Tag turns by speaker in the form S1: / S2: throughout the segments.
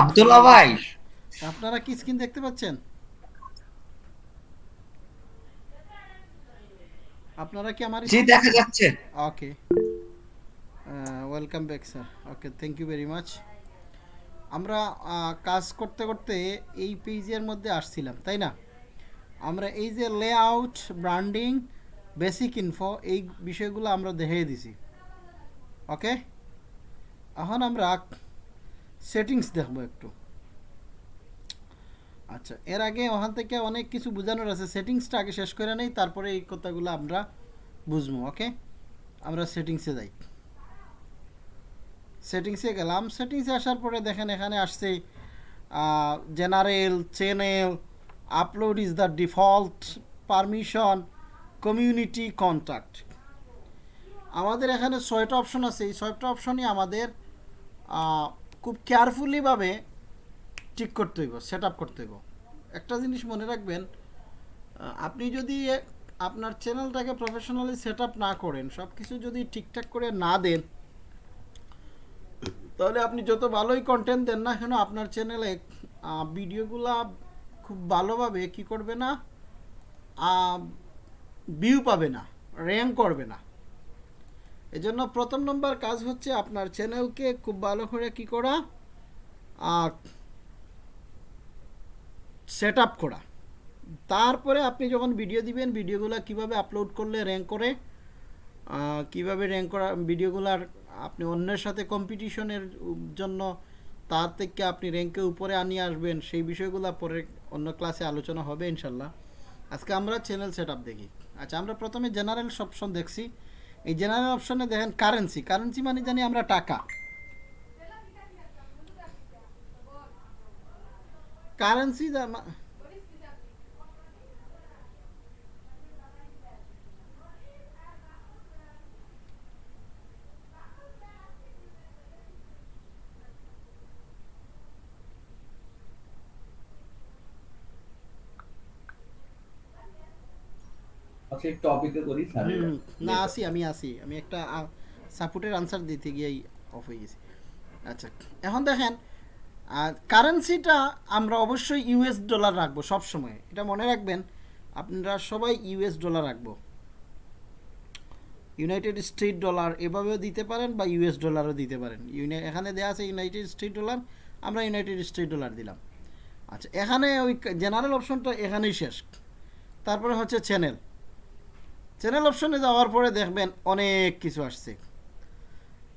S1: আব্দুল্লাহ ভাই।
S2: আপনারা কি স্ক্রিন দেখতে পাচ্ছেন? আপনারা কি আমার
S1: জি দেখা যাচ্ছে।
S2: Okay welcome back sir okay thank you very much আমরা কাজ করতে করতে এই পেজের মধ্যে আসছিলাম তাই না? আমরা এই যে লেআউট ব্র্যান্ডিং বেসিক ইনফো এই বিষয়গুলো আমরা দেখিয়ে দিছি। ওকে এখন আমরা সেটিংস দেখব একটু। আচ্ছা এর আগে ওখান থেকে অনেক কিছু বোঝানোর আছে। সেটিংসটা আগে শেষ করে নেই, তারপরে এই কথাগুলো আমরা বুঝব, ওকে? আমরা সেটিংসে যাই। সেটিংসে গেলাম। সেটিংসে আসার পরে দেখেন এখানে আসছে general, channel, upload is the default, permission, community contact আমাদের এখানে ছয়টা অপশন আছে। এই ছয়টা অপশনই আমাদের খুব কেয়ারফুলিভাবে ঠিক করতে হইব সেট আপ করতে হইব। একটা জিনিস মনে রাখবেন আপনি যদি আপনার চ্যানেলটাকে প্রফেশনালি সেট আপ না করেন সব কিছু যদি ঠিকঠাক করে না দেন, তাহলে আপনি যত ভালোই কন্টেন্ট দেন না কেন, আপনার চ্যানেলে ভিডিওগুলা খুব ভালোভাবে কি করবে না ভিউ পাবে না র্যাঙ্ক করবে না। এজন্য প্রথম নম্বর কাজ হচ্ছে আপনার চ্যানেলকে খুব ভালো করে কি করা সেট আপ করা। তারপরে আপনি যখন ভিডিও দিবেন, ভিডিওগুলো কীভাবে আপলোড করলে র্যাঙ্ক করে কীভাবে র্যাঙ্ক করা ভিডিওগুলার আপনি অন্যের সাথে কম্পিটিশনের জন্য তার থেকে আপনি র্যাঙ্কে উপরে আনিয়ে আসবেন, সেই বিষয়গুলো পরে অন্য ক্লাসে আলোচনা হবে ইনশাল্লাহ। আজকে আমরা চ্যানেল সেট দেখি। আচ্ছা আমরা প্রথমে জেনারেল সপশন দেখছি। এই জেনারেল অপশনে দেখেন কারেন্সি কারেন্সি মানে জানি আমরা টাকা। কারেন্সি
S3: একটু অপেক্ষা করি
S2: না আসি আমি আসি। আমি একটা সাপোর্টের আনসার দিতে গিয়েই অফ হয়ে গেছি। আচ্ছা এখন দেখেন কারেন্সিটা আমরা অবশ্যই ইউএস ডলার রাখব সব সময় এটা মনে রাখবেন আপনারা সবাই ইউএস ডলার রাখব। ইউনাইটেড স্টেট ডলার এভাবেও দিতে পারেন বা ইউএস ডলারও দিতে পারেন। এখানে দেওয়া আছে ইউনাইটেড স্টেট ডলার আমরা ইউনাইটেড স্টেট ডলার দিলাম। আচ্ছা এখানে ওই জেনারেল অপশনটা এখানেই শেষ। তারপরে হচ্ছে চ্যানেল চ্যানেল অপশনে যাওয়ার পরে দেখবেন অনেক কিছু আসছে।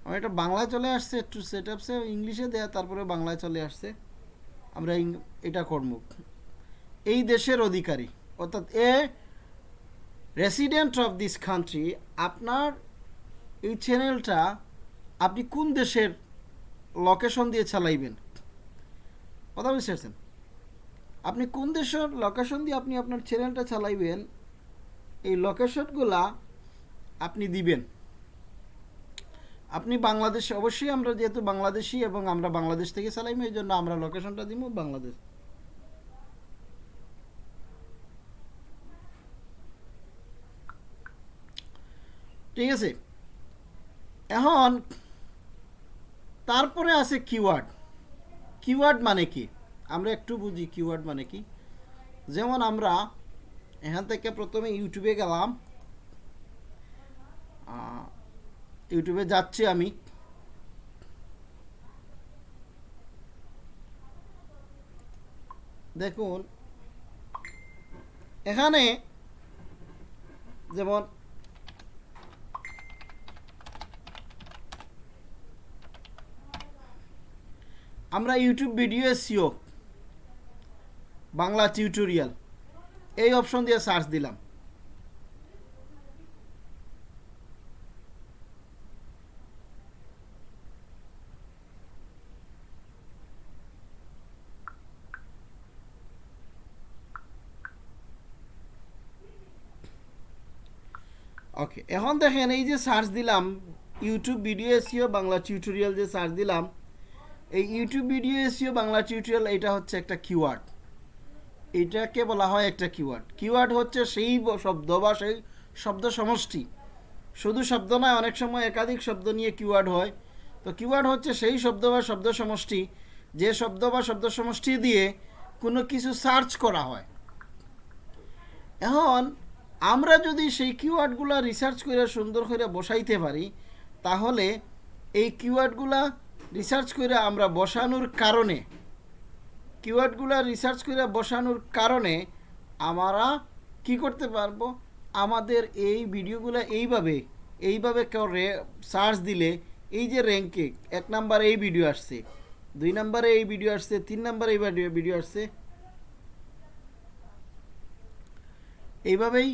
S2: আমার এটা বাংলায় চলে আসছে, একটু সেট আপসে ইংলিশে দেয়া, তারপরে বাংলায় চলে আসছে। আমরা এটা করব। এই দেশের অধিকারী, অর্থাৎ a resident of this country আপনার এই চ্যানেলটা আপনি কোন দেশের লোকেশন দিয়ে চালাইবেন? কথা বুঝতে পারছেন? আপনি কোন দেশের লোকেশন দিয়ে আপনি আপনার চ্যানেলটা চালাইবেন? এই লোকেশনগুলা আপনি দিবেন। আপনি বাংলাদেশ, অবশ্যই আমরা যেহেতু বাংলাদেশি এবং আমরা বাংলাদেশ থেকে চালাইম এই জন্য আমরা লোকেশনটা দিব বাংলাদেশ। ঠিক আছে? এখন, তারপরে আছে কিওয়ার্ড কিওয়ার্ড মানে কি? আমরা একটু বুঝি কিওয়ার্ড মানে কি? যেমন আমরা এখান থেকে প্রথমে ইউটিউবে গেলাম। ইউটিউবে যাচ্ছি আমি। দেখুন, এখানে যেমন আমরা YouTube video SEO Bangla tutorial. এই অপশন দিয়ে সার্চ দিলাম। ওকে এখন দেখেন এই যে সার্চ দিলাম YouTube video SEO Bangla tutorial যে সার্চ দিলাম। এই YouTube video SEO Bangla tutorial এটা হচ্ছে একটা কিওয়ার্ড এটাকে বলা হয় একটা কিওয়ার্ড কিওয়ার্ড হচ্ছে সেই শব্দ বা সেই শব্দ সমষ্টি। শুধু শব্দ নয়, অনেক সময় একাধিক শব্দ নিয়ে কিওয়ার্ড হয়। তো কিওয়ার্ড হচ্ছে সেই শব্দ বা শব্দ সমষ্টি, যে শব্দ বা শব্দ সমষ্টি দিয়ে কোনো কিছু সার্চ করা হয়। এখন, আমরা যদি সেই কিওয়ার্ডগুলো রিসার্চ করে সুন্দর করে বসাইতে পারি, তাহলে এই কিওয়ার্ডগুলা রিসার্চ করে আমরা বসানোর কারণে কিওয়ার্ডগুলো রিসার্চ করে বসানোর কারণে আমরা কি করতে পারব? আমাদের এই ভিডিওগুলো এইভাবে এইভাবে করে সার্চ দিলে এই যে র্যাঙ্কে এক নাম্বারে এই ভিডিও আসছে, দুই নাম্বারে এই ভিডিও আসছে, তিন নাম্বারে এই ভিডিও ভিডিও আসছে। এইভাবেই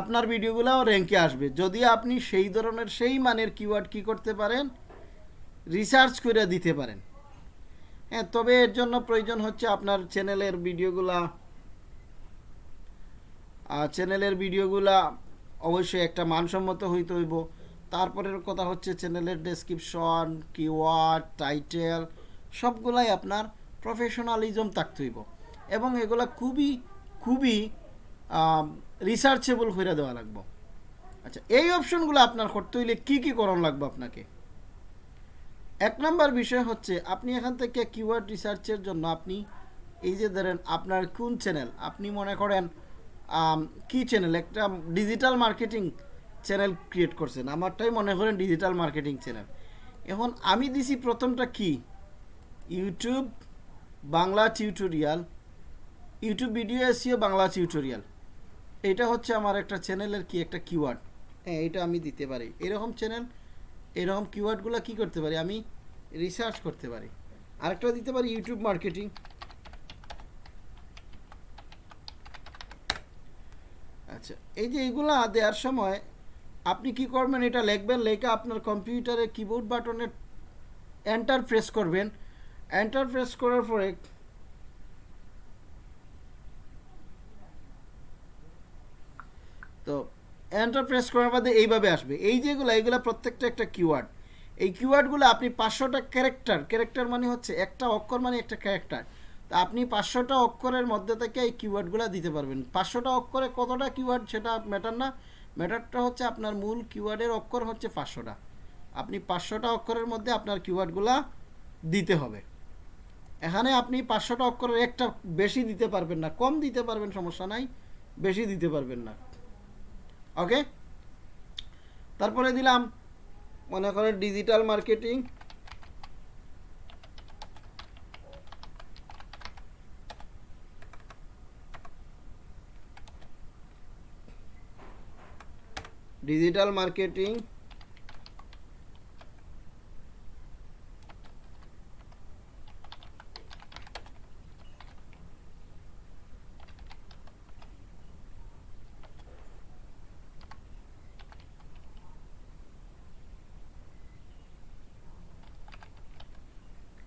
S2: আপনার ভিডিওগুলো র্যাঙ্কে আসবে। যদি আপনি সেই ধরনের, সেই মানের কিওয়ার্ড কি করতে পারেন? রিসার্চ করে দিতে পারেন। হ্যাঁ তবে এর জন্য প্রয়োজন হচ্ছে আপনার চ্যানেলের ভিডিওগুলা। চ্যানেলের ভিডিওগুলা অবশ্যই একটা মানসম্মত হইতে হইব। তারপরের কথা হচ্ছে চ্যানেলের ডেসক্রিপশন কিওয়ার্ড টাইটেল সবগুলাই আপনার প্রফেশনালিজম থাকতে হইব। এবং এগুলা খুবই খুবই রিসার্চেবল করে দেওয়া লাগবে। আচ্ছা এই অপশনগুলো আপনার করতে হইলে কী কী করণ লাগবে আপনাকে? এক নম্বর বিষয় হচ্ছে, আপনি এখান থেকে কিওয়ার্ড রিসার্চের জন্য আপনি, এই যে ধরেন আপনার কোন চ্যানেল আপনি মনে করেন কি চ্যানেল একটা ডিজিটাল মার্কেটিং চ্যানেল ক্রিয়েট করছেন। আমারটাই মনে করেন ডিজিটাল মার্কেটিং চ্যানেল এখন আমি দিছি প্রথমটা কি? YouTube Bangla tutorial YouTube video SEO Bangla tutorial এটা হচ্ছে আমার একটা চ্যানেলের কি একটা কিওয়ার্ড হ্যাঁ এটা আমি দিতে পারি। এরকম চ্যানেল এরকম কিওয়ার্ডগুলো কি করতে পারি? আমি রিসার্চ করতে পারি। আরেকটা দিতে পারি ইউটিউব মার্কেটিং আচ্ছা এই যে এগুলা দেওয়ার সময় আপনি কি করবেন? এটা লিখবেন, লেখা আপনার কম্পিউটারে কিবোর্ড বাটনে এন্টার প্রেস করবেন। এন্টার প্রেস করার পরে তো এন্টার প্রেস করার বাদে এইভাবে আসবে। এই যেগুলো এইগুলো প্রত্যেকটা একটা কিওয়ার্ড এই কিওয়ার্ডগুলো আপনি পাঁচশোটা ক্যারেক্টার ক্যারেক্টার মানে হচ্ছে একটা অক্ষর মানে একটা ক্যারেক্টার তা আপনি পাঁচশোটা অক্ষরের মধ্যে থেকে এই কিওয়ার্ডগুলো দিতে পারবেন। পাঁচশোটা অক্ষরে কতটা কিওয়ার্ড সেটা ম্যাটার না। ম্যাটারটা হচ্ছে আপনার মূল কিওয়ার্ডের অক্ষর হচ্ছে পাঁচশোটা। আপনি পাঁচশোটা অক্ষরের মধ্যে আপনার কিওয়ার্ডগুলো দিতে হবে। এখানে আপনি পাঁচশোটা অক্ষরের একটা বেশি দিতে পারবেন না। কম দিতে পারবেন, সমস্যা নাই। বেশি দিতে পারবেন না। ওকে তারপরে দিলাম মনে করেন digital marketing digital marketing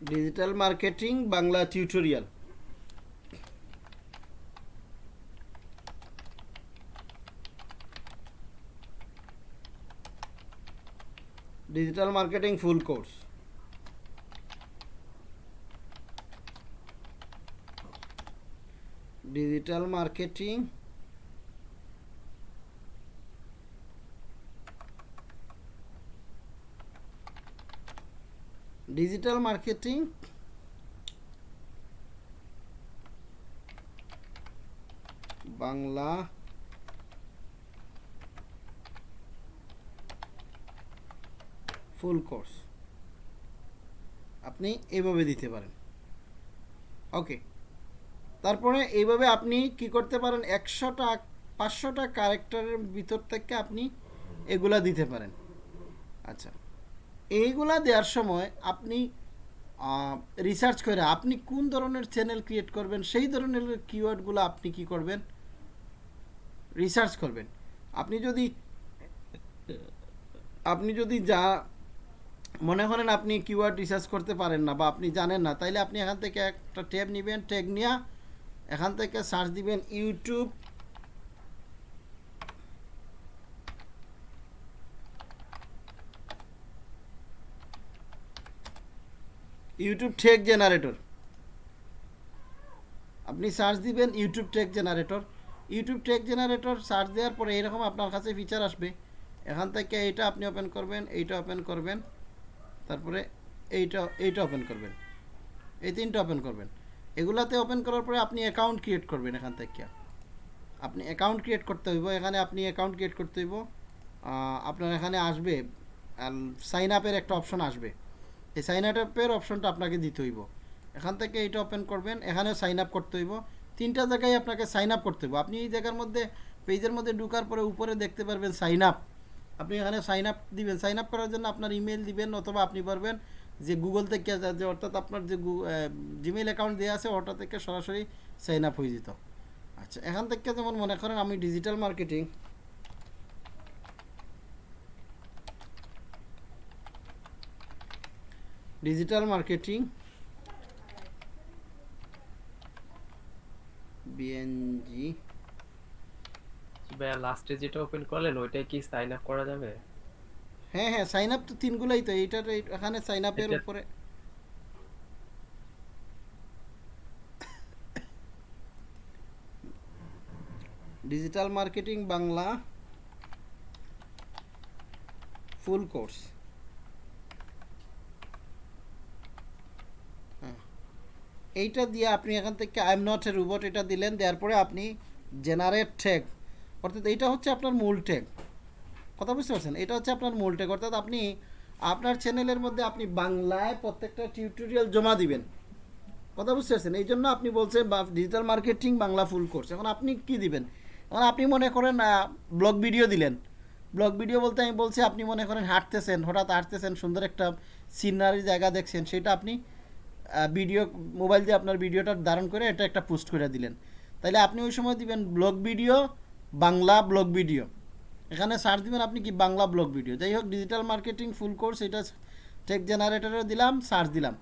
S2: digital marketing Bangla tutorial digital marketing full course digital marketing digital marketing Bangla full course আপনি এইভাবে দিতে পারেন। ওকে তারপরে এইভাবে আপনি কি করতে পারেন? একশোটা, পাঁচশোটা ক্যারেক্টারের ভিতর থেকে আপনি এগুলা দিতে পারেন। আচ্ছা। এইগুলা দেওয়ার সময় আপনি রিসার্চ করে আপনি কোন ধরনের চ্যানেল ক্রিয়েট করবেন, সেই ধরনের কিওয়ার্ডগুলো আপনি কি করবেন? রিসার্চ করবেন। আপনি যদি আপনি যদি যা মনে করেন আপনি কিওয়ার্ড রিসার্চ করতে পারেন না বা আপনি জানেন না, তাইলে আপনি এখান থেকে একটা ট্যাব নেবেন ট্যাগ নিয়ে এখান থেকে সার্চ দিবেন ইউটিউব ইউটিউব টেক জেনারেটর আপনি সার্চ দিবেন YouTube tag generator YouTube tag generator search দেওয়ার পরে এরকম আপনার কাছে ফিচার আসবে। এখান থেকে এইটা আপনি ওপেন করবেন, এইটা ওপেন করবেন। তারপরে এইটা এইটা ওপেন করবেন। এই তিনটা ওপেন করবেন। এগুলাতে ওপেন করার পরে আপনি অ্যাকাউন্ট ক্রিয়েট করবেন এখান থেকে। আপনি অ্যাকাউন্ট ক্রিয়েট করতে হইব। এখানে আপনি অ্যাকাউন্ট ক্রিয়েট করতে হইব। আপনার এখানে আসবে। সাইন আপের একটা অপশন আসবে। এই সাইন আপের অপশনটা আপনাকে দিতে হইব। এখান থেকে এটা ওপেন করবেন, এখানেও সাইন আপ করতে হইব। তিনটা জায়গায় আপনাকে সাইন আপ করতে হইব। আপনি এই জায়গার মধ্যে, পেজের মধ্যে ঢুকার পরে উপরে দেখতে পারবেন সাইন আপ আপনি এখানে সাইন আপ দিবেন। সাইন আপ করার জন্য আপনার ইমেল দিবেন অথবা আপনি পারবেন যে গুগল থেকে যে অর্থাৎ আপনার যে জিমেল অ্যাকাউন্ট দেওয়া আছে, ওটা থেকে সরাসরি সাইন আপ হয়ে যেত। আচ্ছা এখান থেকে যেমন মনে করেন আমি ডিজিটাল মার্কেটিং ডিজিটাল মার্কেটিং বিএনজি
S1: ভাইয়া লাস্টে যেটা ওপেন করলেন ওইটাই কি সাইন আপ করা যাবে?
S2: হ্যাঁ হ্যাঁ সাইন আপ তো তিনগুলাই তো এইটার এই- এখানে সাইন আপের উপরে। Digital marketing Bangla full course এইটা দিয়ে আপনি এখান থেকে I am not a robot এটা দিলেন, দেওয়ার পরে আপনি জেনারেট ট্যাগ অর্থাৎ এইটা হচ্ছে আপনার মূল ট্যাগ কথা বুঝতে পারছেন? এটা হচ্ছে আপনার মূল ট্যাগ অর্থাৎ আপনি, আপনার চ্যানেলের মধ্যে আপনি বাংলায় প্রত্যেকটা টিউটোরিয়াল জমা দিবেন। কথা বুঝতে পারছেন? এই জন্য আপনি বলছেন digital marketing Bangla full course এখন আপনি কি দিবেন? এখন আপনি মনে করেন ব্লগ ভিডিও দিলেন। ব্লগ ভিডিও বলতে আমি বলছি, আপনি মনে করেন হাঁটতেছেন, হঠাৎ হাঁটতেছেন, সুন্দর একটা সিনারি জায়গা দেখছেন, সেটা আপনি ভিডিও মোবাইল দিয়ে আপনার ভিডিওটা ধারণ করে এটা একটা পোস্ট করে দিলেন। তাহলে আপনি ওই সময় দিবেন blog video Bangla blog video এখানে সার্চ দিবেন আপনি কি বাংলা ব্লগ ভিডিও যাই হোক ডিজিটাল মার্কেটিং ফুল কোর্স এটা টেক জেনারেটরে দিলাম সার্চ দিলাম।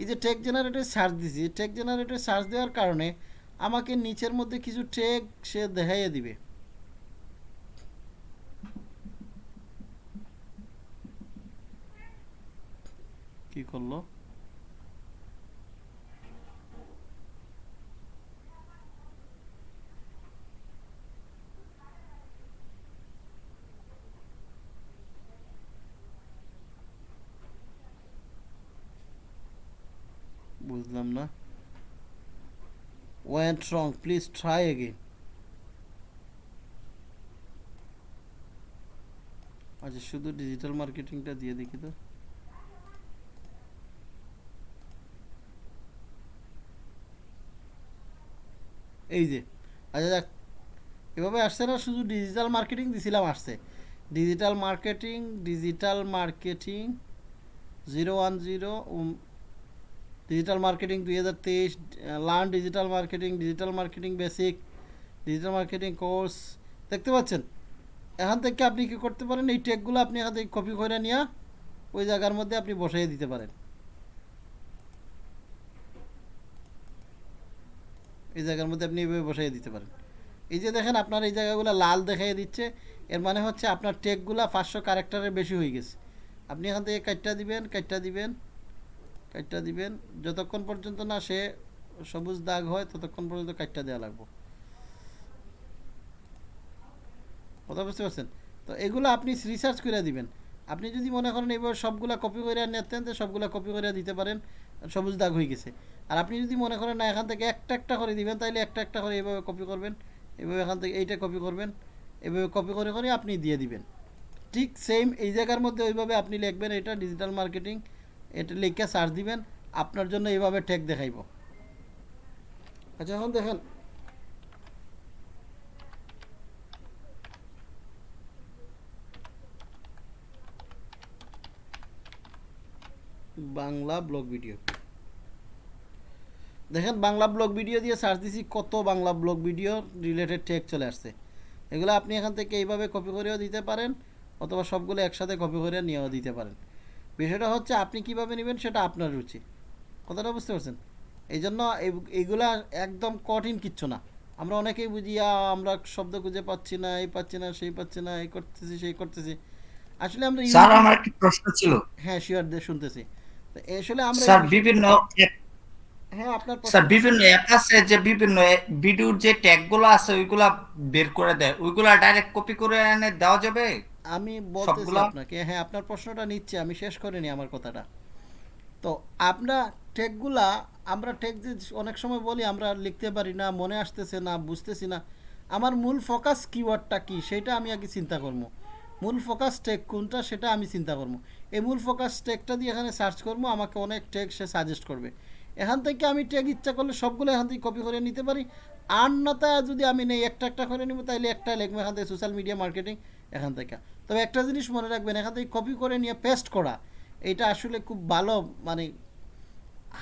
S2: এই যে টেক জেনারেটর সার্চ দিছি টেক জেনারেটর সার্চ দেওয়ার কারণে আমাকে নিচের মধ্যে কিছু টেক সে দেখাইয়ে দিবে। কি করল? বুঝলাম না went wrong please try again. আচ্ছা শুধু ডিজিটাল মার্কেটিংটা দিয়ে দেখি তো। এই যে আচ্ছা যাক। এভাবে আসছে না, শুধু ডিজিটাল মার্কেটিং দিছিলাম আসছে। Digital marketing digital marketing zero one zero digital marketing দুই হাজার তেইশ learn digital marketing digital marketing basic digital marketing course দেখতে পাচ্ছেন? এখান থেকে আপনি কি করতে পারেন? এই টেকগুলো আপনি এখান থেকে কপি করে নিয়ে ওই জায়গার মধ্যে আপনি বসাই দিতে পারেন। এই জায়গার মধ্যে আপনি এইভাবে বসাই দিতে পারেন। এই যে দেখেন, আপনার এই জায়গাগুলো লাল দেখাই দিচ্ছে। এর মানে হচ্ছে আপনার টেকগুলো পাঁচশো ক্যারেক্টারের বেশি হয়ে গেছে। আপনি এখান থেকে কাটটা দিবেন কাটটা দিবেন। কাটটা দিবেন। যতক্ষণ পর্যন্ত না সে সবুজ দাগ হয়, ততক্ষণ পর্যন্ত কাটটা দেওয়া লাগবে। কথা বুঝতে পারছেন? তো এগুলো আপনি রিসার্চ করে দিবেন। আপনি যদি মনে করেন এইভাবে সবগুলা কপি করে নিতেন, তো সবগুলা কপি করে দিতে পারেন, সবুজ দাগ হয়ে গেছে। আর আপনি যদি মনে করেন না, এখান থেকে একটা একটা করে দিবেন তাহলে একটা একটা করে এইভাবে কপি করবেন, এভাবে এখান থেকে এইটা কপি করবেন, এভাবে কপি করে করে আপনি দিয়ে দিবেন। ঠিক সেম এই জায়গার মধ্যে ওইভাবে আপনি লিখবেন, এটা ডিজিটাল মার্কেটিং এটা লিখে সার্চ দিবেন, আপনার জন্য এইভাবে টেক দেখাইব। আচ্ছা এখন দেখেন। Bangla blog video. দেখেন, বাংলা ব্লগ ভিডিও দিয়ে সার্চ দিছি, কত Bangla blog video related tag চলে আসছে। এগুলো আপনি এখান থেকে এইভাবে কপি করেও দিতে পারেন, অথবা সবগুলো একসাথে কপি করে নিয়েও দিতে পারেন। বিষয়টা হচ্ছে আপনি কীভাবে নেবেন সেটা আপনার রুচি। কথাটা বুঝতে পারছেন? এই জন্য এই- এইগুলা একদম কঠিন কিচ্ছু না। আমরা অনেকেই বুঝি আমরা শব্দ খুঁজে পাচ্ছি না এই পাচ্ছি না সেই পাচ্ছি না এই করতেছি সেই করতেছি। আসলে আমরা
S4: স্যার আমার একটি প্রশ্ন ছিল।
S2: হ্যাঁ শিওর দিয়ে শুনতেছি। তো আসলে আমরা
S4: স্যার বিভিন্ন
S2: হ্যাঁ আপনার
S4: স্যার বিভিন্ন অ্যাপ আছে যে বিভিন্ন ভিডিওর যে ট্যাগগুলো আছে ওইগুলা বের করে দেয়। ওইগুলা ডাইরেক্ট কপি করে এনে দেওয়া যাবে?
S2: আমি বলতেছি আপনাকে হ্যাঁ আপনার প্রশ্নটা নিচ্ছে আমি শেষ করিনি আমার কথাটা। তো আমরা টেকগুলা আমরা টেক যে অনেক সময় বলি আমরা লিখতে পারি না মনে আসতেছে না বুঝতেছি না। আমার মূল ফোকাস কিওয়ার্ডটা কি সেটা আমি আগে চিন্তা করব। মূল ফোকাস টেক কোনটা সেটা আমি চিন্তা করব। এই মূল ফোকাস টেকটা দিয়ে এখানে সার্চ করব আমাকে অনেক টেক সে সাজেস্ট করবে। এখান থেকে আমি টেক ইচ্ছা করলে সবগুলো এখান থেকে কপি করে নিতে পারি। আর না তা যদি আমি নেই একটা একটা করে নিব তাহলে একটা লিখব এখান থেকে সোশ্যাল মিডিয়া মার্কেটিং এখান থেকে। তবে একটা জিনিস মনে রাখবেন, এখান থেকে কপি করে নিয়ে পেস্ট করা, এটা আসলে খুব ভালো মানে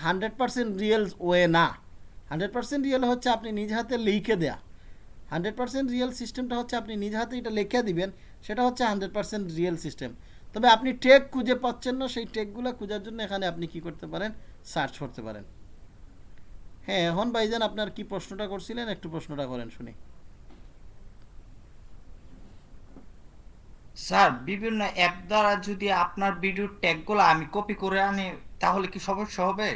S2: হান্ড্রেড পার্সেন্ট রিয়েল ওয়ে না। হান্ড্রেড পার্সেন্ট রিয়েল হচ্ছে আপনি নিজ হাতে লিখে দেয়া। হান্ড্রেড পার্সেন্ট রিয়েল সিস্টেমটা হচ্ছে আপনি নিজ হাতে এটা লিখে দিবেন, সেটা হচ্ছে হান্ড্রেড পার্সেন্ট রিয়েল সিস্টেম তবে আপনি টেক খুঁজে পাচ্ছেন না, সেই টেকগুলো খোঁজার জন্য এখানে আপনি কি করতে পারেন? সার্চ করতে পারেন। হ্যাঁ এখন ভাইজান, আপনার কি প্রশ্নটা করছিলেন? একটু প্রশ্নটা করেন শুনি।
S4: স্যার বিভিন্ন অ্যাপ দ্বারা যদি আপনার ভিডিওর ট্যাগগুলো আমি কপি করে আনি তাহলে কি সমস্যা হবে?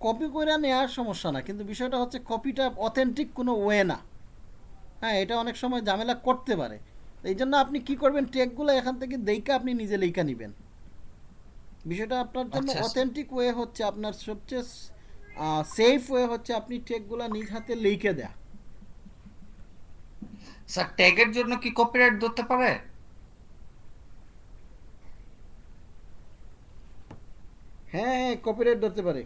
S2: কপি করে নেওয়ার সমস্যা না কিন্তু বিষয়টা হচ্ছে কপিটা অথেন্টিক কোনো ওয়ে না। হ্যাঁ এটা অনেক সময় ঝামেলা করতে পারে। এই জন্য আপনি কি করবেন টেকগুলো এখান থেকে দেখে আপনি নিজে লেখা নেবেন। বিষয়টা আপনার জন্য
S4: আচ্ছা, আচ্ছা।
S2: অথেন্টিক ওয়ে হচ্ছে আপনার সবচেয়ে সেফ ওয়ে হচ্ছে আপনি টেকগুলো নিজ হাতে লিখে দেয়া।
S4: স্যার ট্যাগের জন্য কি কপিরাইট ধরতে পারে?
S2: হ্যাঁ হ্যাঁ কপিরাইট ধরতে পারে।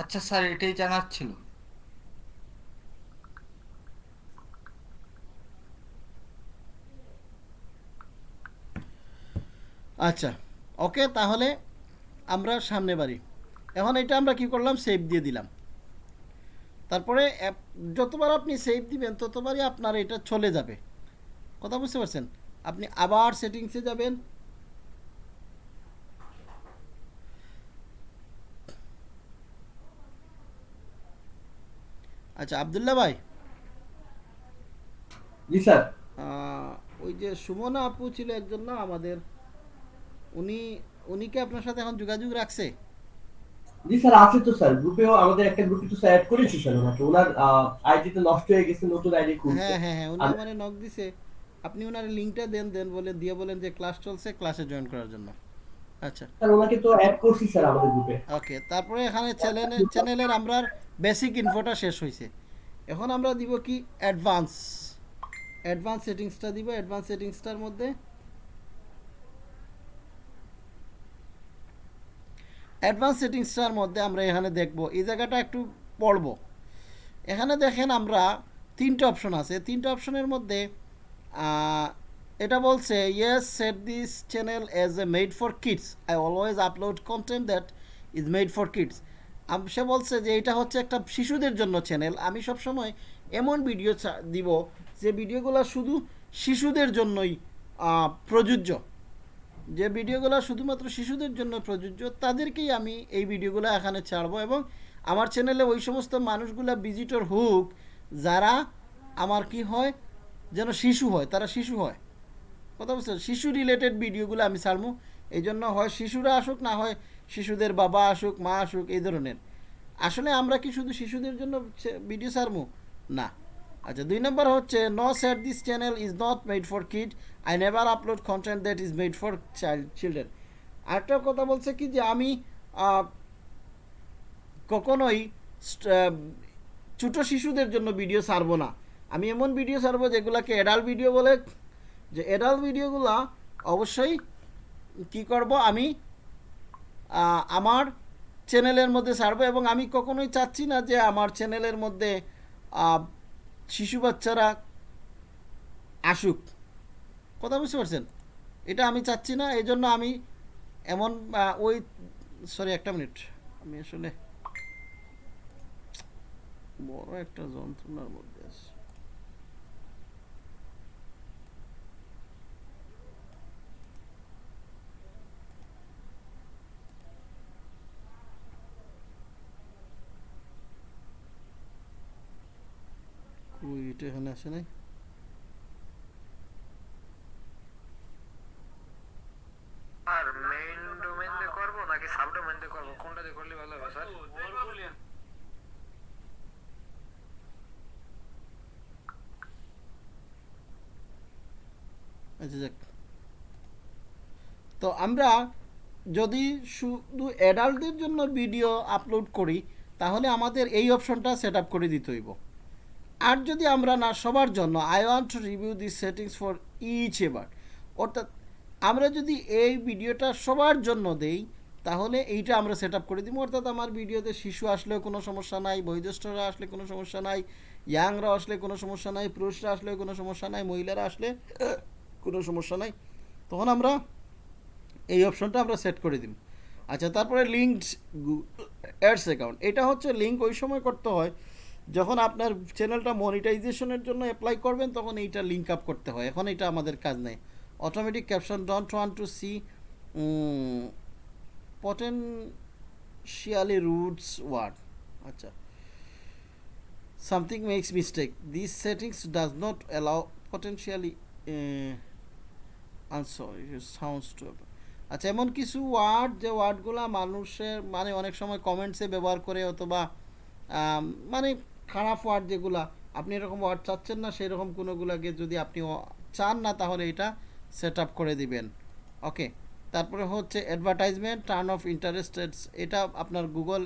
S4: আচ্ছা স্যার এটাই জানার ছিল।
S2: আচ্ছা ওকে তাহলে আমরা সামনে বাড়ি। এখন এটা আমরা কি করলাম? সেভ দিয়ে দিলাম। তারপরে অ্যাপ- যতবার আপনি সেভ দিবেন ততবারই আপনার এটা চলে যাবে। কথা বুঝতে পারছেন? আপনি আবার সেটিংসে যাবেন। আচ্ছা আবদুল্লাহ ভাই।
S3: জি স্যার।
S2: ওই যে সুমনা আপু ছিল একজন না আমাদের উনি উনি কি আপনার সাথে এখন যোগাযোগ রাখছে?
S3: জি স্যার আছে তো স্যার। গ্রুপেও আমাদের একটা গ্রুপে তো স্যার অ্যাড করেছি স্যার ওনাকে। ওনার আইডিতে নষ্ট হয়ে গেছে নতুন আইডি খুলছে।
S2: হ্যাঁ হ্যাঁ হ্যাঁ উনি আমারে নক দিছে। আপনি ওনার লিঙ্কটা দেন দেন বলে দিয়ে বলেন যে ক্লাস চলছে ক্লাসে জয়েন করার জন্য। আচ্ছা।
S3: স্যার ওনাকে তো অ্যাড করছি স্যার আমাদের গ্রুপে
S2: ওকে তারপরে এখানে চ্যানেলে চ্যানেলের আমরা বেসিক ইনফোটা শেষ হয়েছে এখন আমরা দিব কি অ্যাডভান্স অ্যাডভান্স সেটিংসটা দিব অ্যাডভান্স সেটিংসটার মধ্যে অ্যাডভান্স সেটিংসটার মধ্যে আমরা এখানে দেখব, এই জায়গাটা একটু পড়ব। এখানে দেখেন আমরা তিনটে অপশন আছে, তিনটে অপশনের মধ্যে এটা বলছে yes set this channel as a made for kids I always upload content that is made for kids সে বলছে যে এটা হচ্ছে একটা শিশুদের জন্য চ্যানেল আমি সবসময় এমন ভিডিও দিব যে ভিডিওগুলো শুধু শিশুদের জন্যই প্রযোজ্য। যে ভিডিওগুলো শুধুমাত্র শিশুদের জন্য প্রযোজ্য, তাদেরকেই আমি এই ভিডিওগুলো এখানে ছাড়বো এবং আমার চ্যানেলে ওই সমস্ত মানুষগুলো ভিজিটর হোক, যারা আমার কি হয়, যেন শিশু হয়, তারা শিশু হয়। কথা বুঝছেন শিশু রিলেটেড ভিডিওগুলো আমি ছাড়বো। এই জন্য হয় শিশুরা আসুক, না হয় শিশুদের বাবা আসুক, মা আসুক, এই ধরনের। আসলে আমরা কি শুধু শিশুদের জন্য ভিডিও ছাড়বো? না। আচ্ছা দুই নম্বর হচ্ছে no set this channel is not made for kid I never upload content that is made for child children আরেকটা কথা বলছে কি যে, আমি কখনোই ছোটো শিশুদের জন্য ভিডিও ছাড়বো না। আমি এমন ভিডিও ছাড়বো যেগুলোকে অ্যাডাল্ট ভিডিও বলে, যে অ্যাডাল্ট ভিডিওগুলো অবশ্যই কি করব, আমি আমার চ্যানেলের মধ্যে ছাড়বো এবং আমি কখনোই চাচ্ছি না যে আমার চ্যানেলের মধ্যে শিশু বাচ্চারা আসুক। কথা বুঝতে পারছেন? এটা আমি চাচ্ছি না এই জন্য আমি এমন ওই, সরি, একটা মিনিট। আমি আসলে বড় একটা যন্ত্রণার মধ্যে কই এটা এখানে আসে নাই
S5: আর মেইন ডোমেইন দিয়ে করব নাকি সাব ডোমেইন দিয়ে করব? কোনটা দিয়ে করলে ভালো হবে স্যার
S2: আচ্ছা যাক। তো আমরা যদি শুধু অ্যাডাল্টদের জন্য ভিডিও আপলোড করি তাহলে আমাদের এই অপশনটা সেট আপ করে দিতে হইব। আর যদি আমরা না, সবার জন্য I want to review this settings for each এবার। অর্থাৎ আমরা যদি এই ভিডিওটা সবার জন্য দেই, তাহলে এইটা আমরা সেট করে দিব। অর্থাৎ আমার ভিডিওতে শিশু আসলেও কোনো সমস্যা নাই, বয়োজ্যেষ্ঠরা আসলে কোনো সমস্যা নাই ইয়াংরা আসলে কোনো সমস্যা নাই, পুরুষরা আসলেও কোনো সমস্যা নাই, মহিলারা আসলে কোনো সমস্যা নাই। তখন আমরা এই অপশনটা আমরা সেট করে দিব। আচ্ছা তারপরে লিঙ্কড অ্যাডস অ্যাকাউন্ট এটা হচ্ছে লিঙ্ক ওই সময় করতে হয় যখন আপনার চ্যানেলটা মনিটাইজেশনের জন্য অ্যাপ্লাই করবেন তখন এইটা লিঙ্ক আপ করতে হয়। এখন এটা আমাদের কাজ নেই। Automatic caption don't want to see potentially roots word আচ্ছা। Not allow potentially uh, I'm sorry it sounds too আচ্ছা এমন কিছু ওয়ার্ড যে ওয়ার্ডগুলো মানুষের মানে অনেক সময় কমেন্টসে ব্যবহার করে অথবা মানে খারাপ ওয়ার্ড যেগুলা, আপনি এরকম ওয়ার্ড চাচ্ছেন না সেই রকম কোনোগুলোকে যদি আপনি চান না, তাহলে এটা সেট আপ করে দিবেন। ওকে তারপরে হচ্ছে অ্যাডভার্টাইজমেন্ট টার্ন অফ ইন্টারেস্টেড এটা আপনার গুগল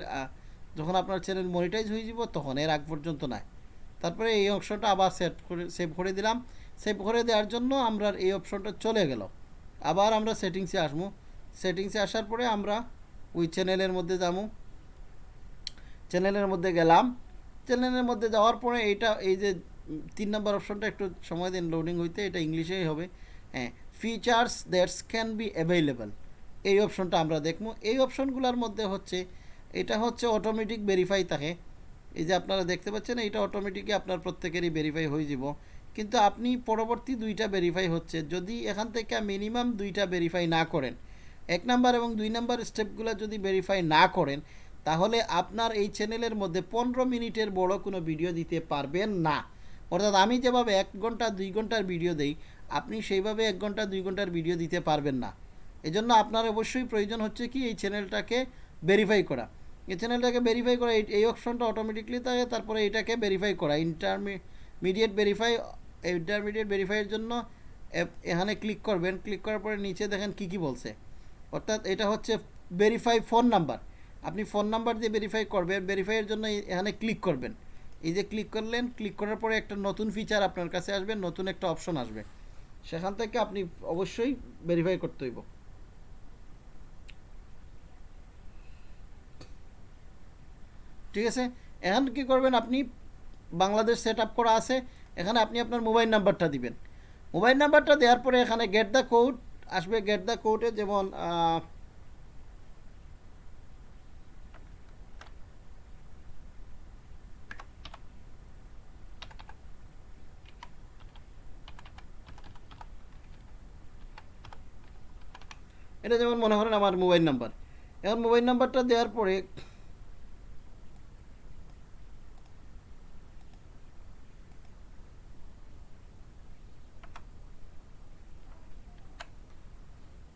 S2: যখন আপনার চ্যানেল মনিটাইজ হয়ে যাব, তখন এর আগ পর্যন্ত নয় তারপরে এই অপশনটা আবার সেট করে সেভ করে দিলাম। সেভ করে দেওয়ার জন্য আমরা এই অপশনটা চলে গেল। আবার আমরা সেটিংসে আসব। সেটিংসে আসার পরে আমরা ওই চ্যানেলের মধ্যে যাব। চ্যানেলের মধ্যে গেলাম। চ্যানেলের মধ্যে যাওয়ার পরে এইটা এই যে তিন নম্বর অপশনটা একটু সময় দিন লোডিং হইতে, এটা ইংলিশেই হবে। হ্যাঁ features that's can be available এই অপশনটা আমরা দেখব। এই অপশনগুলোর মধ্যে হচ্ছে, এটা হচ্ছে অটোমেটিক ভেরিফাই থাকে। এই যে আপনারা দেখতে পাচ্ছেন এটা অটোমেটিকই আপনার প্রত্যেকেরই ভেরিফাই হয়ে যাব। কিন্তু আপনি পরবর্তী দুইটা ভেরিফাই হচ্ছে। যদি এখান থেকে মিনিমাম দুইটা ভেরিফাই না করেন, এক নাম্বার এবং দুই নাম্বার স্টেপগুলো যদি ভেরিফাই না করেন তাহলে আপনার এই চ্যানেলের মধ্যে পনেরো মিনিটের বড় কোনো ভিডিও দিতে পারবেন না। অর্থাৎ আমি যেভাবে এক ঘণ্টা, দুই ঘণ্টার ভিডিও দেই, আপনি সেইভাবে এক ঘণ্টা, দুই ঘণ্টার ভিডিও দিতে পারবেন না। এজন্য আপনার অবশ্যই প্রয়োজন হচ্ছে কি, এই চ্যানেলটাকে ভেরিফাই করা। এই চ্যানেলটাকে ভেরিফাই করা, এই- অপশনটা অটোমেটিকলি থাকে তারপরে এটাকে ভেরিফাই করা। ইন্টারমিডিয়েট ভেরিফাই ইন্টারমিডিয়েট ভেরিফাইয়ের জন্য এখানে ক্লিক করবেন। ক্লিক করার পরে নিচে দেখেন কি কি বলছে। অর্থাৎ এটা হচ্ছে ভেরিফাই ফোন নাম্বার আপনি ফোন নাম্বার দিয়ে ভেরিফাই করবেন ভেরিফাইয়ের জন্য এখানে ক্লিক করবেন। এই যে ক্লিক করলেন ক্লিক করার পরে একটা নতুন ফিচার আপনার কাছে আসবে, নতুন একটা অপশন আসবে। সেখান থেকে আপনি অবশ্যই ভেরিফাই করতে হইব। ঠিক আছে? এখন কি করবেন আপনি? বাংলাদেশ সেট করা আছে, এখানে আপনি আপনার মোবাইল নাম্বারটা দিবেন। মোবাইল নাম্বারটা দেওয়ার পরে এখানে গেট দ্য কোড আসবে। গেট দ্য কোডে যেমন এটা যেমন মনে করেন আমার মোবাইল নাম্বার এখন মোবাইল নাম্বারটা দেওয়ার পরে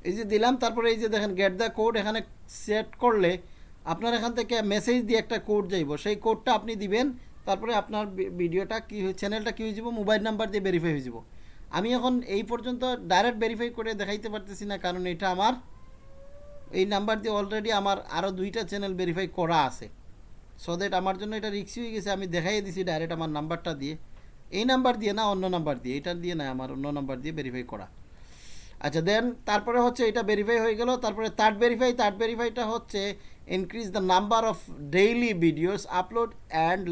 S2: এই যে দিলাম, তারপরে এই যে দেখেন গেট দ্য কোড এখানে সেট করলে আপনার এখান থেকে মেসেজ দিয়ে একটা কোড যাইব। সেই কোডটা আপনি দিবেন, তারপরে আপনার ভিডিওটা কি চ্যানেলটা কি হয়ে যাব মোবাইল নাম্বার দিয়ে ভেরিফাই হয়ে যাব আমি এখন এই পর্যন্ত ডাইরেক্ট ভেরিফাই করে দেখাইতে পারতেছি না, কারণ এটা আমার, এই নাম্বার দিয়ে অলরেডি আমার আরও দুইটা চ্যানেল ভেরিফাই করা আছে। সো দ্যাট আমার জন্য এটা রিক্সি হয়ে গেছে, আমি দেখাই দিছি ডাইরেক্ট আমার নাম্বারটা দিয়ে। এই নাম্বার দিয়ে না, অন্য নাম্বার দিয়ে এটা দিয়ে না, আমার অন্য নাম্বার দিয়ে ভেরিফাই করা। আচ্ছা দেন তারপরে হচ্ছে এটা ভেরিফাই হয়ে গেল, তারপরে থার্ড ভেরিফাই থার্ড ভেরিফাইটা হচ্ছে increase the number of daily videos upload and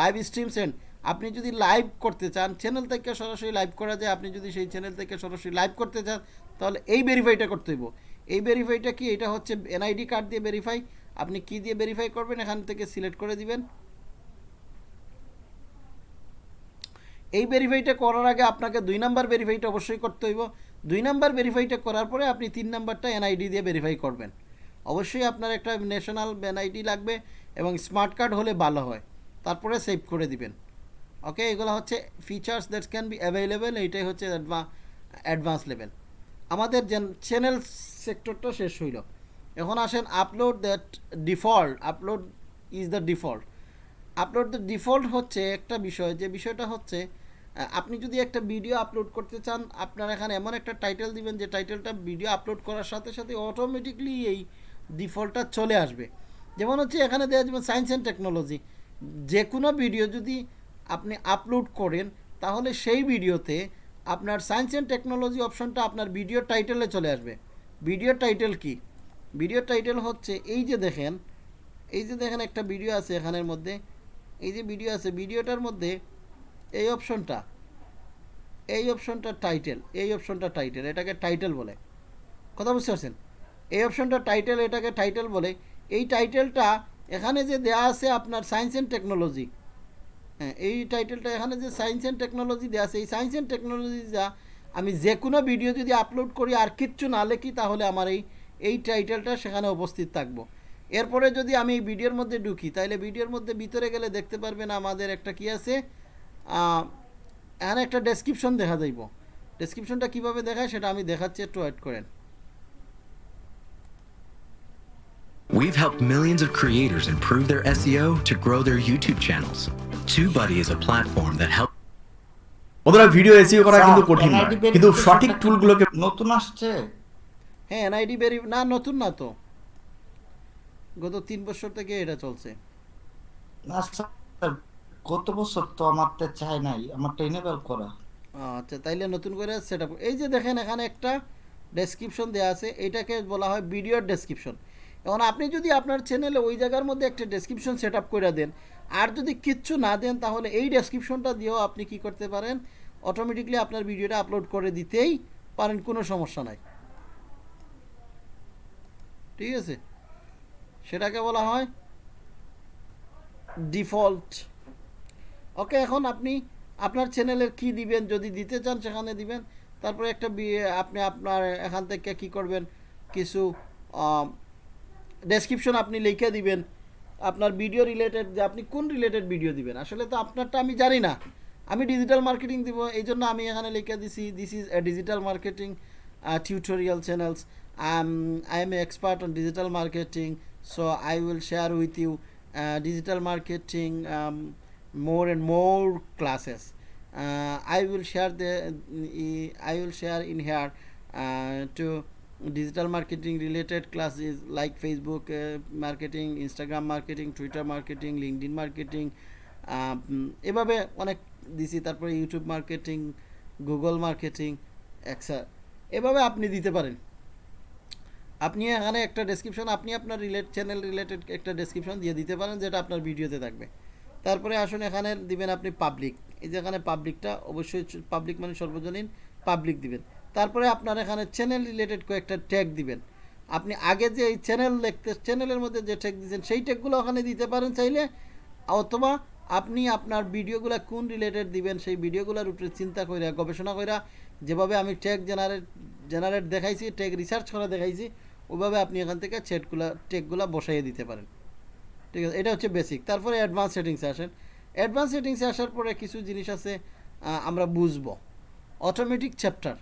S2: live streams and আপনি যদি লাইভ করতে চান চ্যানেল থেকে সরাসরি লাইভ করা যায়, আপনি যদি সেই চ্যানেল থেকে সরাসরি লাইভ করতে চান, তাহলে এই ভেরিফাইটা করতে হইব। এই ভেরিফাইটা কি? এটা হচ্ছে এনআইডি কার্ড দিয়ে ভেরিফাই আপনি কি দিয়ে ভেরিফাই করবেন? এখান থেকে সিলেক্ট করে দিবেন। এই ভেরিফাইটা করার আগে আপনাকে দুই নাম্বার ভেরিফাইটা অবশ্যই করতে হইব। দুই নাম্বার ভেরিফাইটা করার পরে আপনি তিন নাম্বারটা এনআইডি দিয়ে ভেরিফাই করবেন। অবশ্যই আপনার একটা ন্যাশনাল এনআইডি লাগবে এবং স্মার্ট কার্ড হলে ভালো হয়। তারপরে সেভ করে দিবেন। ওকে এগুলো হচ্ছে features that can be available এইটাই হচ্ছে অ্যাডভান্স লেভেল আমাদের চ্যানেল সেক্টরটা শেষ হইল। এখন আসেন upload that default upload is the default upload the default হচ্ছে একটা বিষয়, যে বিষয়টা হচ্ছে আপনি যদি একটা ভিডিও আপলোড করতে চান, আপনার এখানে এমন একটা টাইটেল দিবেন, যে টাইটেলটা ভিডিও আপলোড করার সাথে সাথে অটোমেটিকলি এই ডিফল্টটা চলে আসবে। যেমন হচ্ছে এখানে দেওয়া যাবে সায়েন্স অ্যান্ড টেকনোলজি যে কোনো ভিডিও যদি আপনি আপলোড করেন, তাহলে সেই ভিডিওতে আপনার সায়েন্স অ্যান্ড টেকনোলজি অপশনটা আপনার ভিডিও টাইটেলে চলে আসবে। ভিডিও টাইটেল কি? ভিডিও টাইটেল হচ্ছে, এই যে দেখেন, এই যে দেখেন একটা ভিডিও আছে এখানের মধ্যে, এই যে ভিডিও আছে ভিডিওটার মধ্যে এই অপশনটা এই অপশনটা টাইটেল এই অপশনটা টাইটেল এটাকে টাইটেল বলে। কথা বুঝতে পারছেন? এই অপশনটা টাইটেল এটাকে টাইটেল বলে। এই টাইটেলটা এখানে যে দেয়া আছে আপনার সায়েন্স অ্যান্ড টেকনোলজি হ্যাঁ এই টাইটেলটা এখানে যে সায়েন্স অ্যান্ড টেকনোলজি দেওয়া আছে, এই সায়েন্স অ্যান্ড টেকনোলজি যা, আমি যে কোনো ভিডিও যদি আপলোড করি আর কিচ্ছু না লেখি, তাহলে আমার এই এই টাইটেলটা সেখানে উপস্থিত থাকব। এরপরে যদি আমি এই ভিডিওর মধ্যে ঢুকি তাহলে ভিডিওর মধ্যে ভিতরে গেলে দেখতে পারবেন আমাদের একটা কি আছে এখানে একটা ডেসক্রিপশন দেখা যাইব। ডেসক্রিপশনটা কীভাবে দেখায় সেটা আমি দেখাচ্ছি, একটু ওয়েট করেন।
S6: We've helped millions of creators improve their SEO to grow their YouTube channels. TubeBuddy is a platform that helps
S7: বন্ধুরা ভিডিও এসিও করা কিন্তু কঠিন নয়। কিন্তু সঠিক টুলগুলোকে
S4: নতুন আসছে।
S2: হ্যাঁ এনআইডি ভেরি না নতুন না তো। গত তিন বছর থেকে এটা চলছে।
S4: না স্যার গত বছর তো আমারটা চাই নাই। আমারটা এনেবল করা।
S2: আচ্ছা তাইলে নতুন করে সেট আপ এই যে দেখেন এখানে একটা ডেসক্রিপশন দেওয়া আছে। এটাকে বলা হয় ভিডিওর ডেসক্রিপশন এখন আপনি যদি আপনার চ্যানেলে ওই জায়গার মধ্যে একটা ডেসক্রিপশন সেট আপ করে দেন আর যদি কিচ্ছু না দেন, তাহলে এই ডেসক্রিপশনটা দিয়েও আপনি কি করতে পারেন? অটোমেটিকলি আপনার ভিডিওটা আপলোড করে দিতেই পারেন, কোনো সমস্যা নাই। ঠিক আছে? সেটাকে বলা হয় ডিফল্ট ওকে এখন আপনি আপনার চ্যানেলের কি দিবেন, যদি দিতে চান সেখানে দিবেন। তারপরে একটা আপনি আপনার এখান থেকে কি করবেন? কিছু ডেসক্রিপশন আপনি লিখে দিবেন। আপনার ভিডিও রিলেটেড যে আপনি কোন রিলেটেড ভিডিও দিবেন? আসলে তো আপনারটা আমি জানি না। আমি ডিজিটাল মার্কেটিং দিব এই জন্য আমি এখানে লিখে দিছি this is a digital marketing tutorial channels I am a expert on digital marketing so I will share with you digital marketing more and more classes I I share share the, I share in here to digital marketing related classes like Facebook uh, marketing, Instagram marketing, Twitter marketing, LinkedIn marketing. um, এভাবে অনেক দিছি তারপরে YouTube marketing Google marketing এক্সা এভাবে আপনি দিতে পারেন। আপনি এখানে একটা ডেসক্রিপশন আপনি আপনার রিলেট চ্যানেল রিলেটেড একটা ডেসক্রিপশন দিয়ে দিতে পারেন যেটা আপনার ভিডিওতে থাকবে। তারপরে আসুন এখানে দিবেন আপনি পাবলিক এই যে এখানে পাবলিকটা অবশ্যই পাবলিক মানে সর্বজনীন পাবলিক দিবেন। তারপরে আপনার এখানে চ্যানেল রিলেটেড কয়েকটা ট্যাগ দিবেন। আপনি আগে যে এই চ্যানেল দেখতে চ্যানেলের মধ্যে যে ট্যাগ দিয়েছেন, সেই ট্যাগগুলো ওখানে দিতে পারেন চাইলে। অথবা আপনি আপনার ভিডিওগুলো কোন রিলেটেড দিবেন, সেই ভিডিওগুলোর উপরে চিন্তা করে গবেষণা করে যেভাবে আমি ট্যাগ জেনারেট জেনারেট দেখাইছি ট্যাগ রিসার্চ করা দেখাইছি ওইভাবে আপনি এখান থেকে চ্যাটগুলো ট্যাগগুলো বসাইয়ে দিতে পারেন। ঠিক আছে, এটা হচ্ছে বেসিক তারপরে অ্যাডভান্স সেটিংসে আসেন। অ্যাডভান্স সেটিংসে আসার পরে কিছু জিনিস আছে আমরা বুঝব। অটোমেটিক চ্যাপ্টার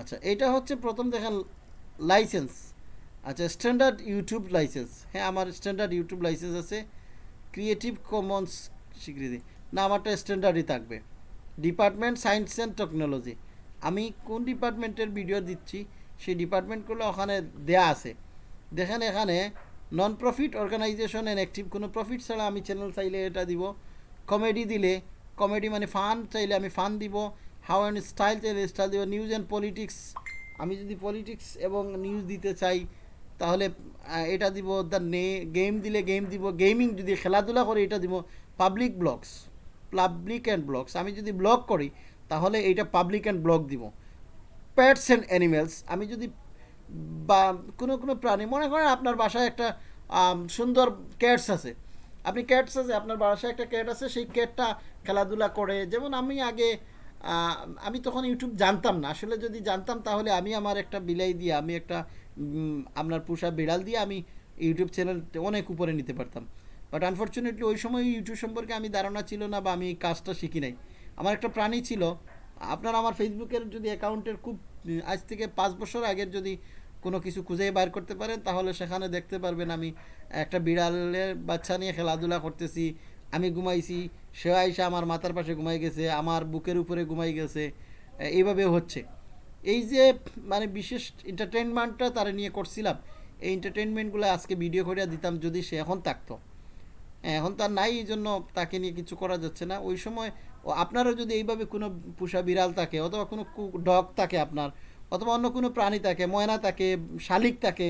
S2: আচ্ছা এটা হচ্ছে প্রথম দেখেন লাইসেন্স আচ্ছা স্ট্যান্ডার্ড ইউটিউব লাইসেন্স হ্যাঁ আমার স্ট্যান্ডার্ড ইউটিউব লাইসেন্স আছে। ক্রিয়েটিভ কমন্স স্বীকৃতি। না, আমারটা স্ট্যান্ডার্ডই থাকবে। ডিপার্টমেন্ট সায়েন্স অ্যান্ড টেকনোলজি আমি কোন ডিপার্টমেন্টের ভিডিও দিচ্ছি, সেই ডিপার্টমেন্টগুলো ওখানে দেয়া আছে। দেখেন এখানে non profit organisation and active কোনো প্রফিট ছাড়া আমি চ্যানেল চাইলে এটা দিব। কমেডি দিলে কমেডি মানে ফান চাইলে আমি ফান দিব। হাউ অ্যান্ড স্টাইল চাইলে স্টাইল দিব, নিউজ অ্যান্ড পলিটিক্স। আমি যদি পলিটিক্স এবং নিউজ দিতে চাই, তাহলে এটা দিব দ্য নে, গেম দিলে গেম দিব, গেমিং যদি খেলাধুলা করি, এটা দিব public blogs, public and blogs. আমি যদি ব্লগ করি, তাহলে এইটা পাবলিক অ্যান্ড ব্লগ দিব। প্যাটস অ্যান্ড অ্যানিমেলস, আমি যদি বা, কোনো কোনো প্রাণী, মনে করেন আপনার বাসায় একটা সুন্দর ক্যাটস আছে। আপনি ক্যাটস আছে, আপনার বাসায় একটা ক্যাট আছে, সেই ক্যাটটা খেলাধুলা করে। যেমন আমি আগে আমি তখন ইউটিউব জানতাম না। আসলে যদি জানতাম, তাহলে আমি আমার একটা বিলাই দিয়ে, আমি একটা আপনার পোষা বিড়াল দিয়ে আমি ইউটিউব চ্যানেল অনেক উপরে নিতে পারতাম। বাট আনফর্চুনেটলি ওই সময় ইউটিউব সম্পর্কে আমি ধারণা ছিল না বা আমি কাজটা শিখি নাই। আমার একটা প্রাণী ছিল। আপনার আমার ফেসবুকের যদি অ্যাকাউন্টের খুব আজ থেকে পাঁচ বছর আগের যদি কোনো কিছু খুঁজে বার করতে পারেন, তাহলে সেখানে দেখতে পারবেন আমি একটা বিড়ালের বাচ্চা নিয়ে খেলাধুলা করতেছি আমি ঘুমাইছি, সে আইসা আমার মাথার পাশে ঘুমাই গেছে, আমার বুকের উপরে ঘুমাই গেছে এইভাবে হচ্ছে। এই যে মানে বিশেষ এন্টারটেনমেন্টটা তারা নিয়ে করছিলাম, এই এন্টারটেনমেন্টগুলো আজকে ভিডিও করে দিতাম যদি সে এখন থাকতো। এখন তার নাই, এই জন্য তাকে নিয়ে কিছু করা যাচ্ছে না। ওই সময় আপনারও যদি এইভাবে কোনো পোষা বিড়াল থাকে, অথবা কোনো ডগ থাকে আপনার, অথবা অন্য কোনো প্রাণী থাকে, ময়না থাকে, শালিক থাকে,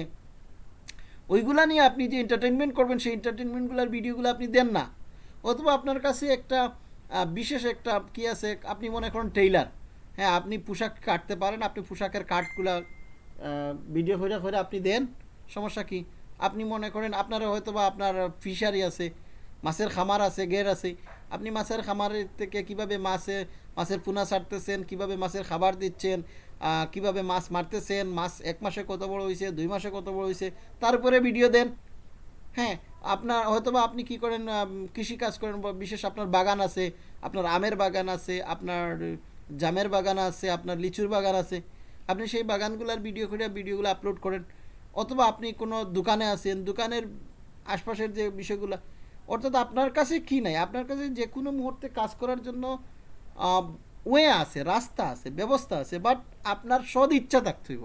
S2: ওইগুলা নিয়ে আপনি যে এন্টারটেনমেন্ট করবেন, সেই এন্টারটেনমেন্টগুলোর ভিডিওগুলো আপনি দেন না। অথবা আপনার কাছে একটা বিশেষ একটা কি আছে, আপনি মনে করেন টেইলার হ্যাঁ আপনি পোশাক কাটতে পারেন, আপনি পোশাকের কাটগুলা ভিডিও করে করে আপনি দেন, সমস্যা কি? আপনি মনে করেন আপনার হয়তো বা আপনার ফিশারি আছে, মাছের খামার আছে গের আছে, আপনি মাছের খামারের থেকে কীভাবে মাছে, মাছের পোনা ছাড়তেছেন, কীভাবে মাছের খাবার দিচ্ছেন কীভাবে মাছ মারতেছেন, মাছ এক মাসে কত বড় হয়েছে দুই মাসে কত বড় হয়েছে তারপরে ভিডিও দেন। হ্যাঁ আপনার হয়তোবা আপনি কি করেন কৃষি কাজ করেন বিশেষ আপনার বাগান আছে, আপনার আমের বাগান আছে, আপনার জামের বাগান আছে, আপনার লিচুর বাগান আছে, আপনি সেই বাগানগুলোর ভিডিও করে ভিডিওগুলো আপলোড করেন। অথবা আপনি কোনো দোকানে আছেন, দোকানের আশপাশের যে বিষয়গুলো, অর্থাৎ আপনার কাছে কি নাই? আপনার কাছে যে কোনো মুহূর্তে কাজ করার জন্য ওয়ে আছে, রাস্তা আছে, ব্যবস্থা আছে বাট আপনার সদ ইচ্ছা থাকতে হইব।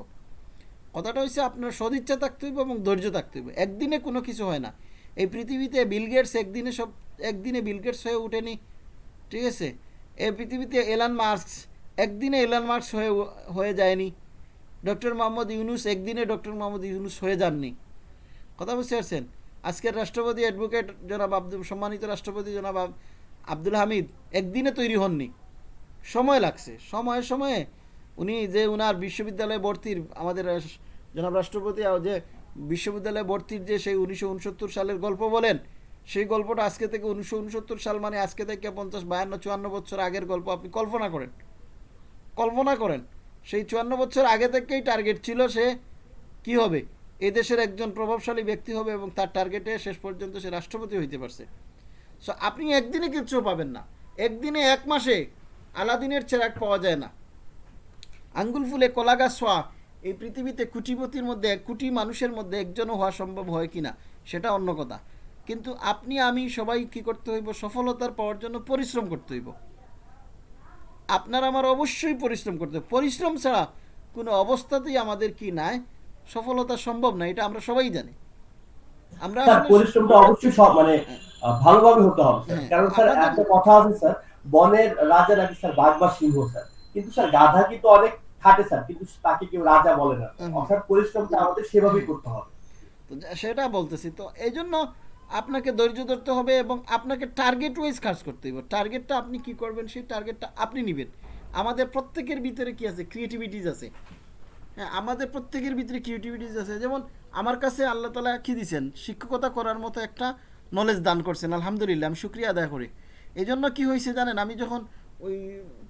S2: কথাটা হচ্ছে আপনার সদিচ্ছা থাকতে হইব এবং ধৈর্য থাকতে হইব। একদিনে কোনো কিছু হয় না। এই পৃথিবীতে বিল গেটস একদিনে সব, একদিনে বিল গেটস হয়ে ওঠেনি। ঠিক আছে? এই পৃথিবীতে এলান মার্কস, একদিনে এলান মার্কস হয়ে হয়ে যায়নি। ডক্টর মোহাম্মদ ইউনুস একদিনে ডক্টর মোহাম্মদ ইউনুস হয়ে যাননি। কথা বুঝতে পারছেন? আজকের রাষ্ট্রপতি অ্যাডভোকেট জনাব আব্দুল, সম্মানিত রাষ্ট্রপতি জনাব আব্দুল হামিদ একদিনে তৈরি হননি। সময় লাগছে। সময়ে সময়ে। উনি যে উনার বিশ্ববিদ্যালয়ে ভর্তির আমাদের জনাব রাষ্ট্রপতি যে বিশ্ববিদ্যালয়ে ভর্তির যে সেই উনিশশো উনসত্তর সালের গল্প বলেন, সেই গল্পটা আজকে থেকে উনিশশো উনসত্তর সাল মানে আজকে থেকে পঞ্চাশ, বায়ান্ন, চুয়ান্ন বছর আগের গল্প আপনি কল্পনা করেন। কল্পনা করেন, সেই চুয়ান্ন বছর আগে থেকেই টার্গেট ছিল সে কি হবে? এই দেশের একজন প্রভাবশালী ব্যক্তি হবে এবং তার টার্গেটে শেষ পর্যন্ত সে রাষ্ট্রপতি হইতে পারছে। সো আপনি একদিনে কিচ্ছু পাবেন না। একদিনে এক মাসে আলাদিনের চেরাক পাওয়া যায় না। আঙ্গুল ফুলে কলা হওয়া এই পৃথিবীতে কুটিপতির মধ্যে এক কোটি মানুষের মধ্যে একজনও হওয়া সম্ভব হয় কিনা সেটা অন্য কথা। কিন্তু আপনি আমি সবাই কি করতে হইব? সফলতার পাওয়ার জন্য পরিশ্রম করতে হইব। আপনার আমার অবশ্যই পরিশ্রম করতে হবে পরিশ্রম ছাড়া কোনো অবস্থাতেই আমাদের কি নাই? সফলতা সম্ভব না এটা আমরা সবাই জানি। আমরা
S3: পরিশ্রমটা অবশ্যই সব মানে ভালোভাবে হতে হবে
S2: হ্যাঁ,
S3: কারণ স্যার একটা কথা আছে স্যার বনের রাজা নাকি স্যার বাঘ বা সিংহ স্যার। কিন্তু স্যার গাধা কিন্তু অনেক খাটে স্যার কিন্তু তাকে কেউ রাজা বলে না। অর্থাৎ পরিশ্রমটা আমাদের সেভাবেই করতে হবে।
S2: সেটা বলতেছি। তো এই জন্য আপনাকে ধৈর্য ধরতে হবে এবং আপনাকে টার্গেট ওয়াইজ কাজ করতে হবে টার্গেটটা আপনি কি করবেন সেই টার্গেটটা আপনি নেবেন। আমাদের প্রত্যেকের ভিতরে কি আছে? ক্রিয়েটিভিটিস আছে। হ্যাঁ আমাদের প্রত্যেকের ভিতরে ক্রিয়েটিভিটিস আছে। যেমন আমার কাছে আল্লাহ তালা কি দিছেন? শিক্ষকতা করার মতো একটা নলেজ দান করছেন। আলহামদুলিল্লাহ আমি শুক্রিয়া আদায় করি। এই জন্য কী হয়েছে জানেন আমি যখন ওই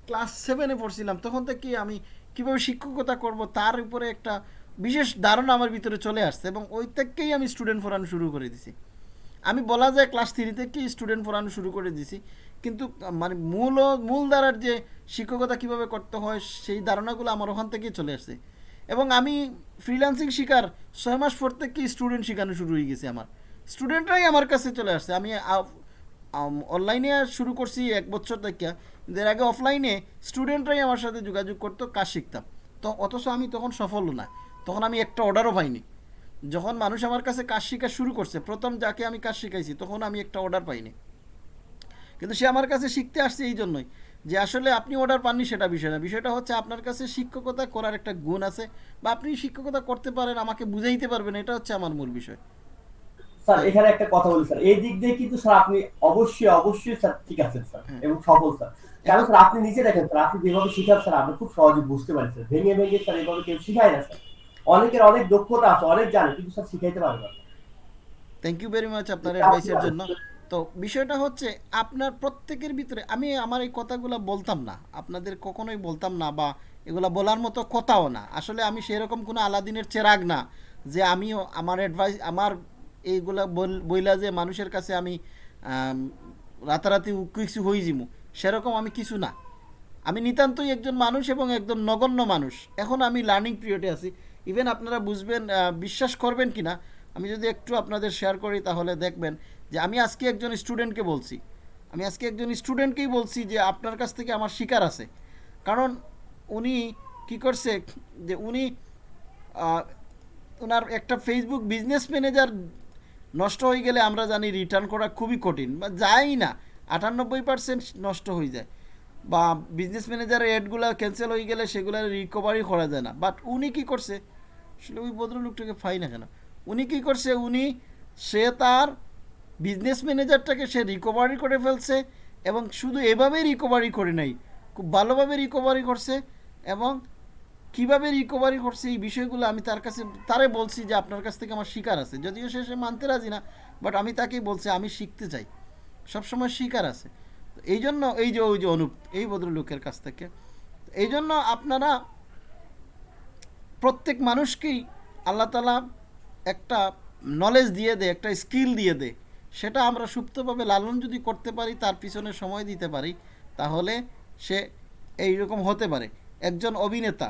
S2: ক্লাস সেভেনে পড়ছিলাম তখন থেকে আমি কীভাবে শিক্ষকতা করব, তার উপরে একটা বিশেষ ধারণা আমার ভিতরে চলে আসছে এবং ওই থেকেই আমি স্টুডেন্ট পড়ানো শুরু করে দিছি। আমি বলা যায় ক্লাস থ্রি থেকেই স্টুডেন্ট পড়ানো শুরু করে দিছি। কিন্তু মানে মূল মূল ধারার যে শিক্ষকতা কীভাবে করতে হয়, সেই ধারণাগুলো আমার ওখান থেকেই চলে আসছে। এবং আমি ফ্রিল্যান্সিং শিকার ছয় মাস পর থেকেই স্টুডেন্ট শেখানো শুরু হয়ে গেছে আমার। স্টুডেন্টরাই আমার কাছে চলে আসছে। আমি অনলাইনে শুরু করছি এক বছর থেকে। এর আগে অফলাইনে স্টুডেন্টরাই আমার সাথে যোগাযোগ করতো কাজ শিখতাম তো অথচ আমি তখন সফল না। তখন আমি একটা অর্ডারও পাইনি। যখন মানুষ আমার কাছে কাজ শেখা শুরু করছে প্রথম যাকে আমি কাজ শিখাইছি তখন আমি একটা অর্ডার পাইনি। কিন্তু সে আমার কাছে শিখতে আসছে এই জন্যই যে আসলে আপনি অর্ডার পাননি সেটা বিষয় না। বিষয়টা হচ্ছে আপনার কাছে শিক্ষকতা করার একটা গুণ আছে বা আপনি শিক্ষকতা করতে পারেন আমাকে বুঝাইতে পারবেন এটা হচ্ছে আমার মূল বিষয়।
S3: স্যার এখানে একটা কথা বলি স্যার। এই দিক দিয়ে কিন্তু স্যার আপনি অবশ্যই অবশ্যই স্যার ঠিক আছেন স্যার
S2: হ্যাঁ।
S3: এবং সফল স্যার। কারণ স্যার আপনি নিজে দেখেন স্যার আপনি যেভাবে শিখান স্যার আমরা খুব সহজে বুঝতে পারি স্যার। ভেঙে ভেঙে স্যার এভাবে কেউ শিখায় না স্যার। অনেকের অনেক দক্ষতা আছে অনেক জানে কিন্তু স্যার শিখাইতে পারে না।
S2: থ্যাংক ইউ ভেরি মাচ আপনার অ্যাডভাইসের জন্য। তো বিষয়টা হচ্ছে আপনার প্রত্যেকের ভিতরে আমি আমার এই কথাগুলো বলতাম না। আপনাদের কখনোই বলতাম না বা এগুলা বলার মতো কথাও না। আসলে আমি সেরকম কোনো আলাদিনের চেরাগ না যে আমিও আমার অ্যাডভাইস আমার এইগুলা বইলা যে মানুষের কাছে আমি রাতারাতি কিছু হয়ে যাব সেরকম আমি কিছু না। আমি নিতান্তই একজন মানুষ এবং একদম নগণ্য মানুষ। এখন আমি লার্নিং পিরিয়ডে আছি। ইভেন আপনারা বুঝবেন বিশ্বাস করবেন কি না আমি যদি একটু আপনাদের শেয়ার করি তাহলে দেখবেন যে আমি আজকে একজন স্টুডেন্টকে বলছি। আমি আজকে একজন স্টুডেন্টকেই বলছি যে আপনার কাছ থেকে আমার শিকার আছে। কারণ উনি কি করছে যে উনি ওনার একটা ফেসবুক বিজনেস ম্যানেজার নষ্ট হয়ে গেলে আমরা জানি রিটার্ন করা খুবই কঠিন। বা যাই না আটানব্বই পার্সেন্ট নষ্ট হয়ে যায়। বা বিজনেস ম্যানেজারের অ্যাডগুলো ক্যান্সেল হয়ে গেলে সেগুলো রিকভারি করা যায় না। বাট উনি কী করছে? আসলে ওই ভদ্রলোকটাকে ফাই না কেন? উনি কী করছে? উনি, সে তার বিজনেস ম্যানেজারটাকে সে রিকভারি করে ফেলছে এবং শুধু এভাবেই রিকভারি করে নাই, খুব ভালোভাবে রিকভারি করছে এবং কীভাবে রিকভারি করছে এই বিষয়গুলো আমি তার কাছে, তারে বলছি যে আপনার কাছ থেকে আমার শিকার আছে। যদিও সে সে মানতে রাজি না বাট আমি তাকেই বলছি, আমি শিখতে চাই। সবসময় শিকার আছে। এই জন্য এই যে, ওই যে অনুপ, এই ভদ্রলোকের কাছ থেকে এই জন্য আপনারা প্রত্যেক মানুষকেই আল্লাহ তালা একটা নলেজ দিয়ে দেয়, একটা স্কিল দিয়ে দেয়। সেটা আমরা সুপ্তভাবে লালন যদি করতে পারি, তার পিছনে সময় দিতে পারি, তাহলে সে এই রকম হতে পারে। একজন অভিনেতা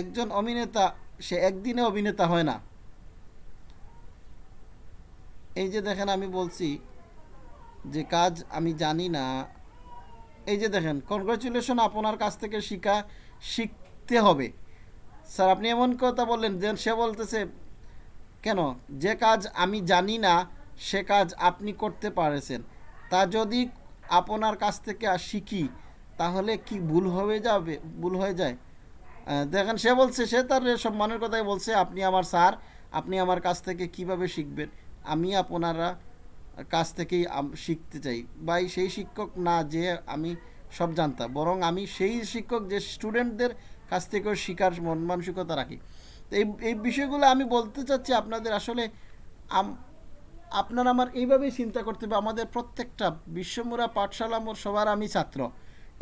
S2: একজন অভিনেতা, সে একদিনে অভিনেতা হয় না। এই যে দেখেন আমি বলছি যে কাজ আমি জানি না। এই যে দেখেন কনগ্রাচুলেশন আপনার কাছ থেকে শিখা শিখতে হবে। স্যার, আপনি এমন কথা বললেন যে সে বলতেছে, কেন? যে কাজ আমি জানি না, সে কাজ আপনি করতে পারেছেন। তা যদি আপনার কাছ থেকে আর শিখি, তাহলে কি ভুল হয়ে যাবে? ভুল হয়ে যায়? দেখেন, সে বলছে, সে তার সম্মানের কথাই বলছে, আপনি আমার স্যার, আপনি আমার কাছ থেকে কীভাবে শিখবেন? আমি আপনারা কাছ থেকেই শিখতে চাই। বা সেই শিক্ষক না যে আমি সব জানতাম, বরং আমি সেই শিক্ষক যে স্টুডেন্টদের কাছ থেকেও শেখার মন মানসিকতা রাখি। তো এই এই বিষয়গুলো আমি বলতে চাচ্ছি আপনাদের আসলে আপনার আমার এইভাবেই চিন্তা করতে হবে। আমাদের প্রত্যেকটা বিশ্বমুরা পাঠশালা মোর সবার আমি ছাত্র।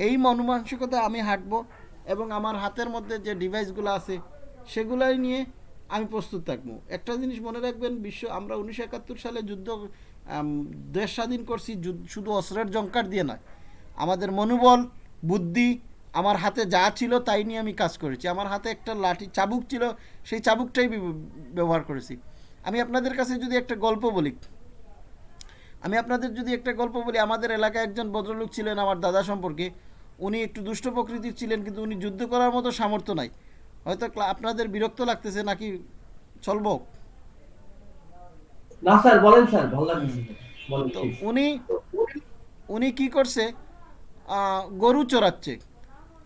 S2: এই মনমানসিকতা আমি হাঁটবো এবং আমার হাতের মধ্যে যে ডিভাইসগুলো আছে, সেগুলাই নিয়ে আমি প্রস্তুত থাকব। একটা জিনিস মনে রাখবেন, বিশ্ব, আমরা উনিশশো একাত্তর সালে যুদ্ধ দেশ স্বাধীন করছি শুধু অস্ত্রের জঙ্কার দিয়ে নয়। আমাদের মনোবল, বুদ্ধি, আমার হাতে যা ছিল তাই নিয়ে আমি কাজ করেছি। আমার হাতে একটা লাঠি, চাবুক ছিল, সেই চাবুকটাই ব্যবহার করেছি। আমি আপনাদের কাছে যদি একটা গল্প বলি, আমি আপনাদের যদি একটা গল্প বলি, আমাদের এলাকায় একজন ভদ্রলোক ছিলেন আমার দাদা সম্পর্কে। উনি একটু দুষ্ট প্রকৃতির ছিলেন, কিন্তু উনি যুদ্ধ করার মতো সামর্থ্য নাই। হয়তো আপনাদের বিরক্ত লাগতেছে নাকি চলবো?
S3: না স্যার বলেন স্যার ভালো লাগছে।
S2: উনি উনি কি করছে? গরু চড়াচ্ছে।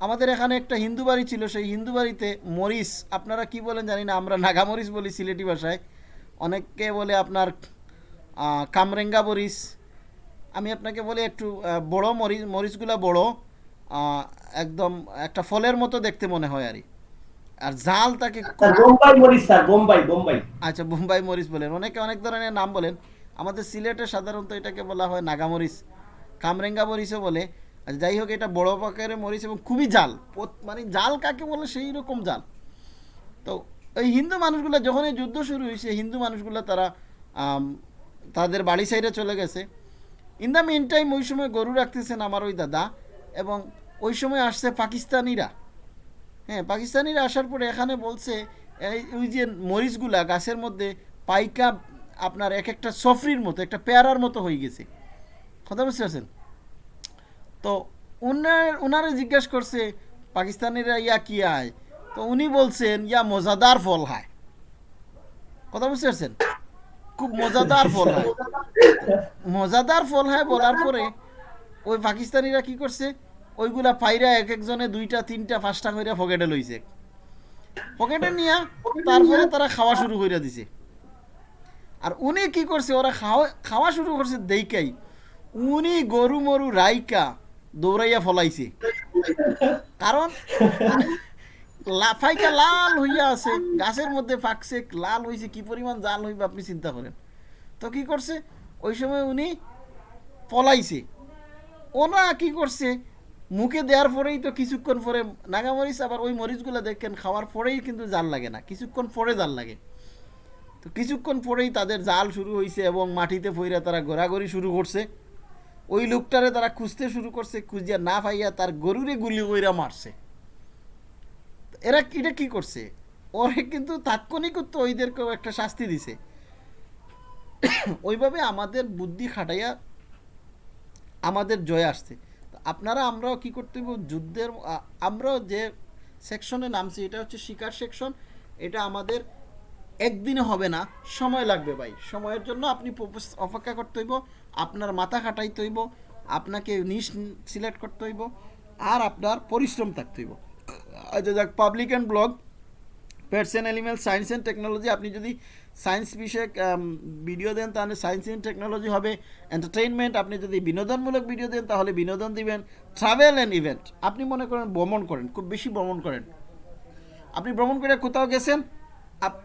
S2: আমাদের এখানে একটা হিন্দু বাড়ি ছিল সেই হিন্দু বাড়িতে মরিচ আপনারা কি বলেন জানি না আমরা নাগা মরিচ বলি সিলেটি ভাষায়। অনেককে বলে আপনার কামরেঙ্গা মরিচ। আমি আপনাকে বলি একটু বড় মরিচ মরিচগুলা বড় আহ, একদম একটা ফলের মতো দেখতে মনে হয় আর আর জাল তাকে
S3: বোম্বাই মরিচ স্যার বোম্বাই বোম্বাই।
S2: আচ্ছা বোম্বাই মরিচ বলেন। অনেকে অনেক ধরনের নাম বলেন। আমাদের সিলেটে সাধারণত এটাকে বলা হয় নাগামরিচ কামরেঙ্গা মরিচও বলে। আচ্ছা যাই হোক এটা বড় মরিচ এবং খুবই জাল। মানে জাল কাকে বলে? সেই রকম জাল। তো ওই হিন্দু মানুষগুলো যখন এই যুদ্ধ শুরু হয়েছে হিন্দু মানুষগুলো তারা তাদের বাড়ি সাইডে চলে গেছে। ইন দ্য মেন টাইম ওই সময় গরু রাখতেছেন আমার ওই দাদা এবং ওই সময় আসছে পাকিস্তানিরা। হ্যাঁ পাকিস্তানিরা আসার পরে এখানে বলছে ওই যে মরিচগুলা গাছের মধ্যে পাইকা আপনার এক একটা সফরির মতো, একটা পেয়ারার মতো হয়ে গেছে। কথা বুঝতে পারছেন? তো উনার, উনারে জিজ্ঞেস করছে, পাকিস্তানিরা ইয়া কি আয়? তো উনি বলছেন, ইয়া মজাদার ফল হয় কথা বুঝতে পারছেন? খুব মজাদার ফল হয় মজাদার ফল হয় বলার পরে ওই পাকিস্তানিরা কি করছে ওইগুলা পাইরা এক একজনে দুইটা, তিনটা, পাঁচটা করে পকেটে লইছে। পকেটে নিয়া তারপরে তারা খাওয়া শুরু করে দিছে। আর উনি কি করছে, ওরা খাওয়া শুরু করছে দেইকাই। উনি গরু মরু রাইকা দৌড়াইয়া ফলাইছে। কারণ লাফাইকা লাল হইয়া আছে, গাছের মধ্যে ফাঁকছে, লাল হইছে, কি পরিমাণ জাল হইবে আপনি চিন্তা করেন। তো কি করছে, ওই সময় উনি পলাইছে। ওনা কি করছে মুখে দেওয়ার পরেই তো কিছুক্ষণ পরে নাগা মরিচ আবার ওই মরিচগুলো দেখেন খাওয়ার পরেই কিন্তু জাল লাগে না, কিছুক্ষণ পরে জাল লাগে। তো কিছুক্ষণ পরেই তাদের জাল শুরু হয়েছে এবং মাটিতে ফইরা তারা ঘোরাঘুরি শুরু করছে। ওই লোকটারে তারা খুঁজতে শুরু করছে, খুঁজিয়া না পাইয়া তার গরুরে গুলি কইরা মারছে। এরা এটা কি করছে? ওরে কিন্তু তাৎক্ষণিক তো ওইদেরকেও একটা শাস্তি দিছে। ওইভাবে আমাদের বুদ্ধি খাটাইয়া আমাদের জয় আসছে। আপনারা, আমরাও কি করতে হবে যুদ্ধের আমরাও যে সেকশনে নামছি, এটা হচ্ছে শিকার সেকশন। এটা আমাদের একদিনে হবে না, সময় লাগবে ভাই। সময়ের জন্য আপনি অপেক্ষা করতে হইব, আপনার মাথা খাটাইতে হইব, আপনাকে নিশ সিলেক্ট করতে হইব, আর আপনার পরিশ্রম থাকতে হইব। আচ্ছা যাক, public and blog pets and animal, science and technology, আপনি যদি সায়েন্স বিষয়ক ভিডিও দেন, তাহলে সায়েন্স অ্যান্ড টেকনোলজি হবে। এন্টারটেইনমেন্ট আপনি যদি বিনোদনমূলক ভিডিও দেন, তাহলে বিনোদন দিবেন। ট্রাভেল অ্যান্ড ইভেন্ট আপনি মনে করেন ভ্রমণ করেন, খুব বেশি ভ্রমণ করেন। আপনি ভ্রমণ করে কোথাও গেছেন? আপ-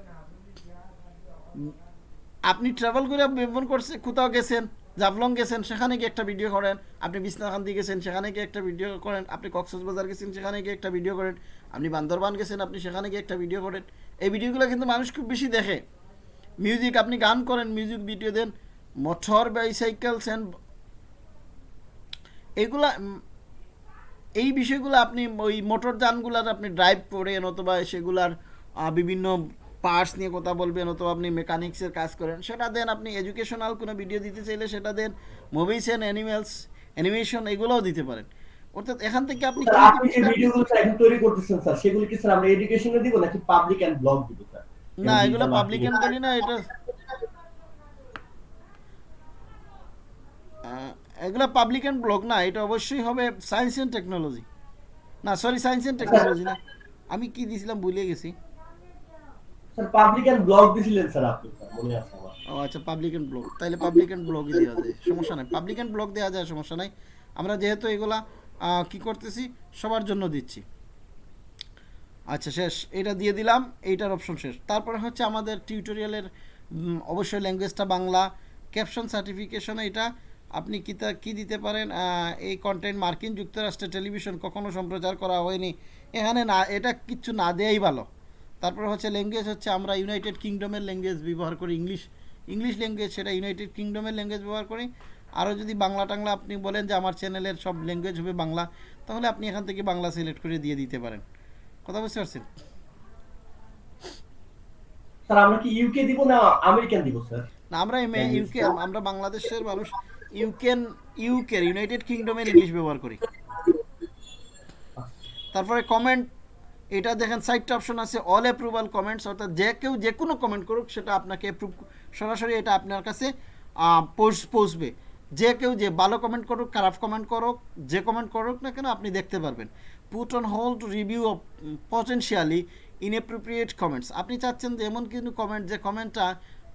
S2: আপনি ট্রাভেল করে ভ্রমণ করছে, কোথাও গেছেন? জাফলং গেছেন, সেখানে গিয়ে একটা ভিডিও করেন। আপনি বিছনাকান্দি গেছেন, সেখানে গিয়ে একটা ভিডিও করেন। আপনি কক্সবাজার গেছেন, সেখানে গিয়ে একটা ভিডিও করেন। আপনি বান্দরবান গেছেন, আপনি সেখানে গিয়ে একটা ভিডিও করেন। এই ভিডিওগুলো কিন্তু মানুষ খুব বেশি দেখে। মিউজিক আপনি গান করেন মিউজিক ভিডিও দেন মোটর বাইসাইকেল সেন এইগুলা উম, এই বিষয়গুলো আপনি ওই মোটর যানগুলার আপনি ড্রাইভ করেন অথবা সেগুলার বিভিন্ন পার্টস নিয়ে কথা বলবেন অথবা আপনি মেকানিক্সের কাজ করেন সেটা দেন আপনি এডুকেশনাল কোনো ভিডিও দিতে চাইলে সেটা দেন মুভিস অ্যান্ড অ্যানিমেলস অ্যানিমেশন এগুলোও দিতে পারেন। অর্থাৎ এখান থেকে আপনি
S3: আপনি যে ভিডিওগুলো তৈরি করতেছেন স্যার সেগুলো কি স্যার আমরা এডুকেশনে দিব নাকি পাবলিক এন্ড ব্লগ দিব?
S2: না এগুলো পাবলিক এন্ড না এটা এগুলো পাবলিক এন্ড ব্লগ না এটা অবশ্যই হবে সায়েন্স অ্যান্ড টেকনোলজি না সরি সায়েন্স অ্যান্ড টেকনোলজি না। আমি কি দিয়েছিলাম ভুলে গেছি।
S3: স্যার পাবলিক এন্ড ব্লগ দিছিলেন স্যার আপনি মনে আছে আমার।
S2: ও আচ্ছা পাবলিক অ্যান্ড ব্লগ তাহলে পাবলিক অ্যান্ড ব্লগই দেওয়া যায় সমস্যা নাই। পাবলিক অ্যান্ড ব্লগ দেওয়া যায় সমস্যা নাই। আমরা যেহেতু এগুলা আহ, কি করতেছি সবার জন্য দিচ্ছি। আচ্ছা শেষ। এটা দিয়ে দিলাম, এইটার অপশন শেষ। তারপরে হচ্ছে আমাদের টিউটোরিয়ালের অবশ্যই ল্যাঙ্গুয়েজটা বাংলা। ক্যাপশন সার্টিফিকেশন এটা, আপনি কি তা, কী দিতে পারেন? এই কন্টেন্ট মার্কিন যুক্তরাষ্ট্রের টেলিভিশন কখনো সম্প্রচার করা হয়নি। এখানে না, এটা কিচ্ছু না দেয়াই ভালো। তারপরে হচ্ছে ল্যাঙ্গুয়েজ হচ্ছে আমরা ইউনাইটেড কিংডমের ল্যাঙ্গুয়েজ ব্যবহার করি ইংলিশ ইংলিশ ল্যাঙ্গুয়েজ সেটা ইউনাইটেড কিংডমের ল্যাঙ্গুয়েজ ব্যবহার করি। আরও যদি বাংলা টাংলা আপনি বলেন যে আমার চ্যানেলের সব ল্যাঙ্গুয়েজ হবে বাংলা, তাহলে আপনি এখান থেকে বাংলা সিলেক্ট করে দিয়ে দিতে পারেন। কথা বুঝতে পারছেন
S3: স্যার আমরা কি ইউকে দিব না আমেরিকান দিব স্যার?
S2: না আমরা ইউকে আমরা বাংলাদেশের মানুষ ইউকেন ইউকের ইউনাইটেড কিংডমের ইংলিশ ব্যবহার করি। তারপরে কমেন্ট এটা দেখেন সাইটটা অপশন আছে অল অ্যাপ্রুভাল কমেন্টস অর্থাৎ যে কেউ যে কোনো কমেন্ট করুক সেটা আপনাকে অ্যাপ্রুভ সরাসরি এটা আপনার কাছে পৌঁছবে যে কেউ যে ভালো কমেন্ট করুক, খারাপ কমেন্ট করুক, যে কমেন্ট করুক না কেন আপনি দেখতে পারবেন। Put on hold review of potentially inappropriate comments আপনি চাচ্ছেন যে এমন কিন্তু কমেন্ট যে কমেন্টটা